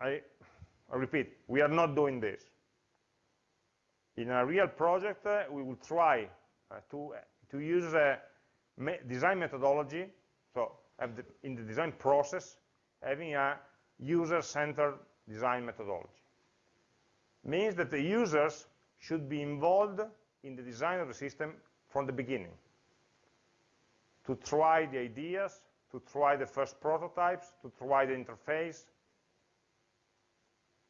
I, I, repeat, we are not doing this. In a real project, uh, we will try uh, to, to use a me design methodology, so the, in the design process, having a user-centered design methodology. Means that the users should be involved in the design of the system from the beginning to try the ideas, to try the first prototypes, to try the interface,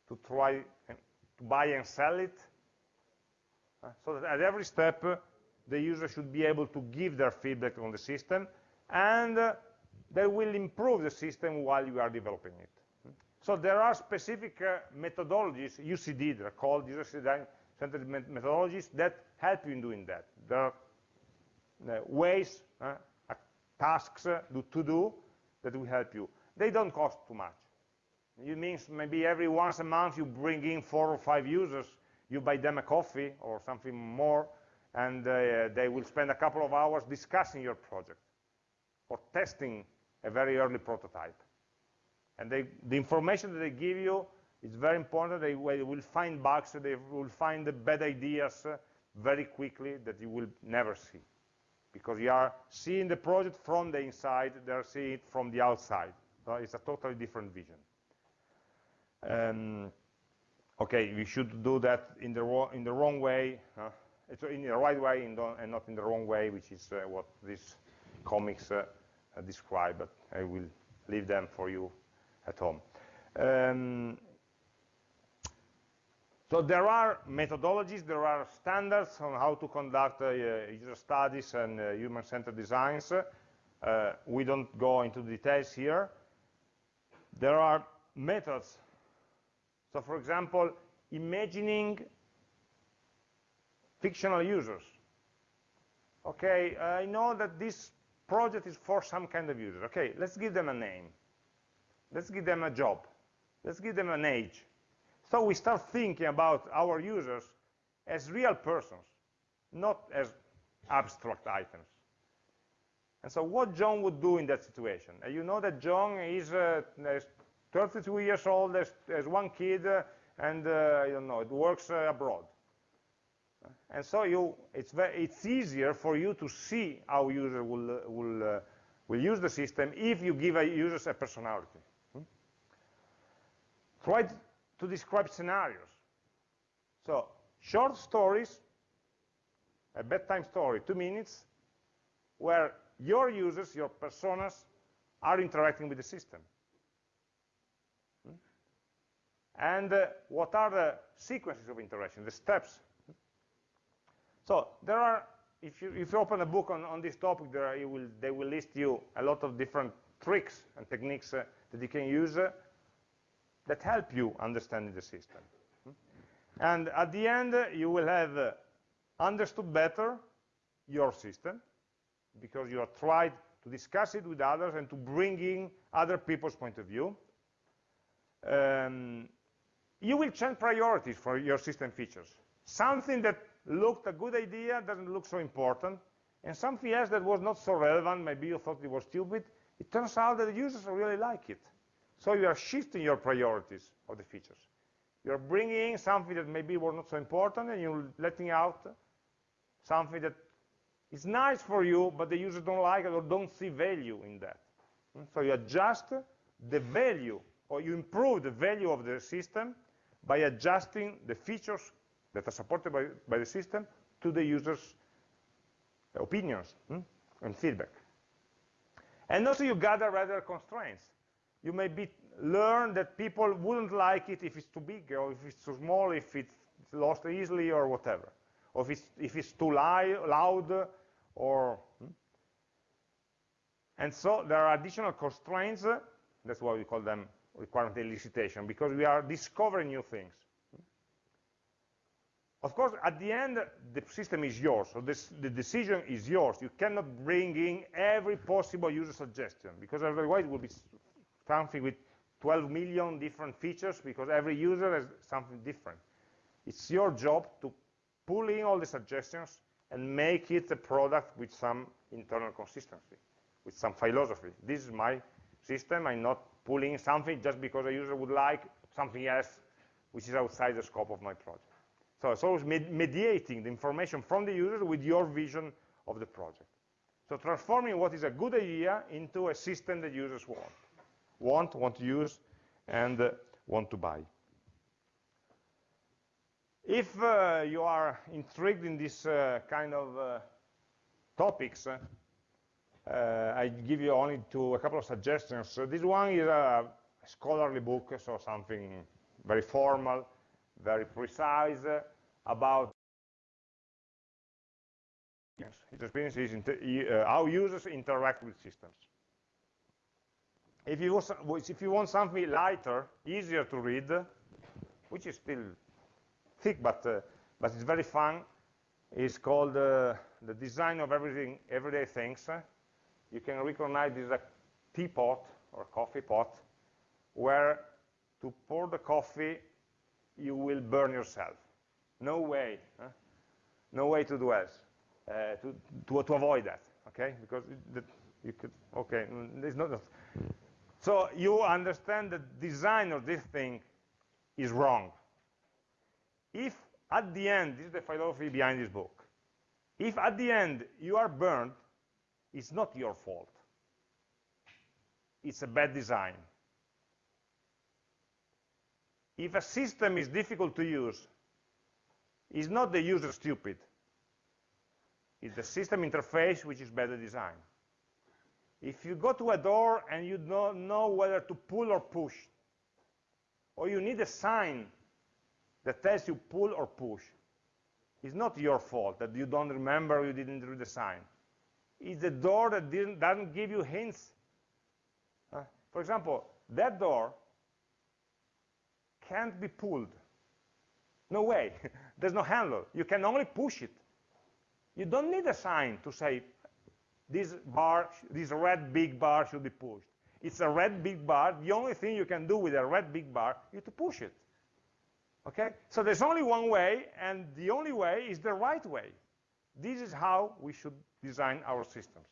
to try to buy and sell it. Uh, so that at every step, uh, the user should be able to give their feedback on the system, and uh, they will improve the system while you are developing it. So there are specific uh, methodologies, UCD, they're called user-centered methodologies, that help you in doing that. Are uh, ways, uh, tasks to do that will help you. They don't cost too much. It means maybe every once a month you bring in four or five users, you buy them a coffee or something more, and uh, they will spend a couple of hours discussing your project or testing a very early prototype. And they, the information that they give you is very important. They will find bugs, they will find the bad ideas uh, very quickly that you will never see. Because you are seeing the project from the inside, they're seeing it from the outside. So it's a totally different vision. Um, okay, we should do that in the, in the wrong way, uh, it's in the right way and not in the wrong way, which is uh, what these comics uh, describe, but I will leave them for you at home. Um, so there are methodologies, there are standards on how to conduct uh, user studies and uh, human-centered designs. Uh, we don't go into details here. There are methods. So for example, imagining fictional users. Okay, I know that this project is for some kind of user. Okay, let's give them a name. Let's give them a job. Let's give them an age. So we start thinking about our users as real persons, not as abstract items. And so what John would do in that situation? You know that John is, uh, is 32 years old, has, one kid, uh, and uh, I don't know, it works uh, abroad. And so you, it's, very, it's easier for you to see how user will, will, uh, will use the system if you give a users a personality. Try to describe scenarios. So short stories, a bedtime story, two minutes, where your users, your personas, are interacting with the system. Hmm? And uh, what are the sequences of interaction, the steps? So there are, if you, if you open a book on, on this topic, there will, they will list you a lot of different tricks and techniques uh, that you can use uh, that help you understanding the system. And at the end, you will have uh, understood better your system because you have tried to discuss it with others and to bring in other people's point of view. Um, you will change priorities for your system features. Something that looked a good idea doesn't look so important, and something else that was not so relevant, maybe you thought it was stupid, it turns out that the users really like it. So you are shifting your priorities of the features. You're bringing something that maybe was not so important, and you're letting out something that is nice for you, but the users don't like it or don't see value in that. So you adjust the value, or you improve the value of the system by adjusting the features that are supported by, by the system to the user's opinions hmm, and feedback. And also you gather rather constraints you maybe learn that people wouldn't like it if it's too big or if it's too small, if it's lost easily or whatever, or if it's, if it's too loud or... Hmm? And so there are additional constraints That's why we call them requirement elicitation, because we are discovering new things. Of course, at the end, the system is yours, so this, the decision is yours. You cannot bring in every possible user suggestion, because otherwise it will be something with 12 million different features, because every user has something different. It's your job to pull in all the suggestions and make it a product with some internal consistency, with some philosophy. This is my system. I'm not pulling something just because a user would like something else which is outside the scope of my project. So it's always med mediating the information from the user with your vision of the project. So transforming what is a good idea into a system that users want, want, want to use, and uh, want to buy. If uh, you are intrigued in this uh, kind of uh, topics, uh, I give you only to a couple of suggestions. So this one is a scholarly book, so something very formal, very precise about how users interact with systems. If you, if you want something lighter, easier to read, which is still thick, but, uh, but it's very fun. It's called uh, The Design of Everything, Everyday Things. You can recognize this as a teapot or coffee pot where to pour the coffee, you will burn yourself. No way. Huh? No way to do else, uh, to, to, to, avoid that, okay? Because the, you could, okay, there's not. So you understand the design of this thing is wrong if at the end, this is the philosophy behind this book, if at the end you are burned, it's not your fault. It's a bad design. If a system is difficult to use, it's not the user stupid. It's the system interface which is better designed. If you go to a door and you don't know whether to pull or push, or you need a sign that tells you pull or push. It's not your fault that you don't remember you didn't read the sign. It's the door that doesn't give you hints. Uh, for example, that door can't be pulled. No way. There's no handle. You can only push it. You don't need a sign to say this bar, this red big bar should be pushed. It's a red big bar. The only thing you can do with a red big bar is to push it. Okay? So there's only one way, and the only way is the right way. This is how we should design our systems.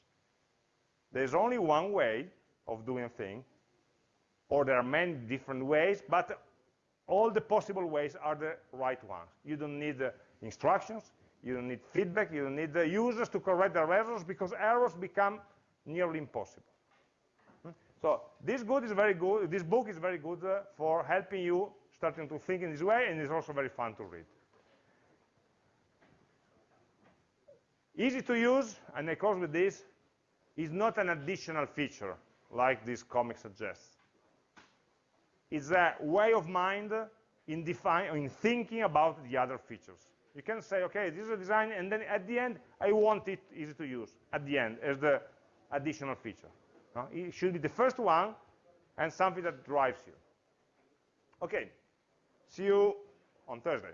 There's only one way of doing a thing, or there are many different ways, but all the possible ways are the right ones. You don't need uh, instructions, you don't need feedback, you don't need the users to correct their errors, because errors become nearly impossible. Hmm? So this good is very good. This book is very good uh, for helping you starting to think in this way, and it's also very fun to read. Easy to use, and I close with this, is not an additional feature like this comic suggests. It's a way of mind in, in thinking about the other features. You can say, okay, this is a design, and then at the end, I want it easy to use at the end as the additional feature. No? It should be the first one and something that drives you. Okay. See you on Thursday.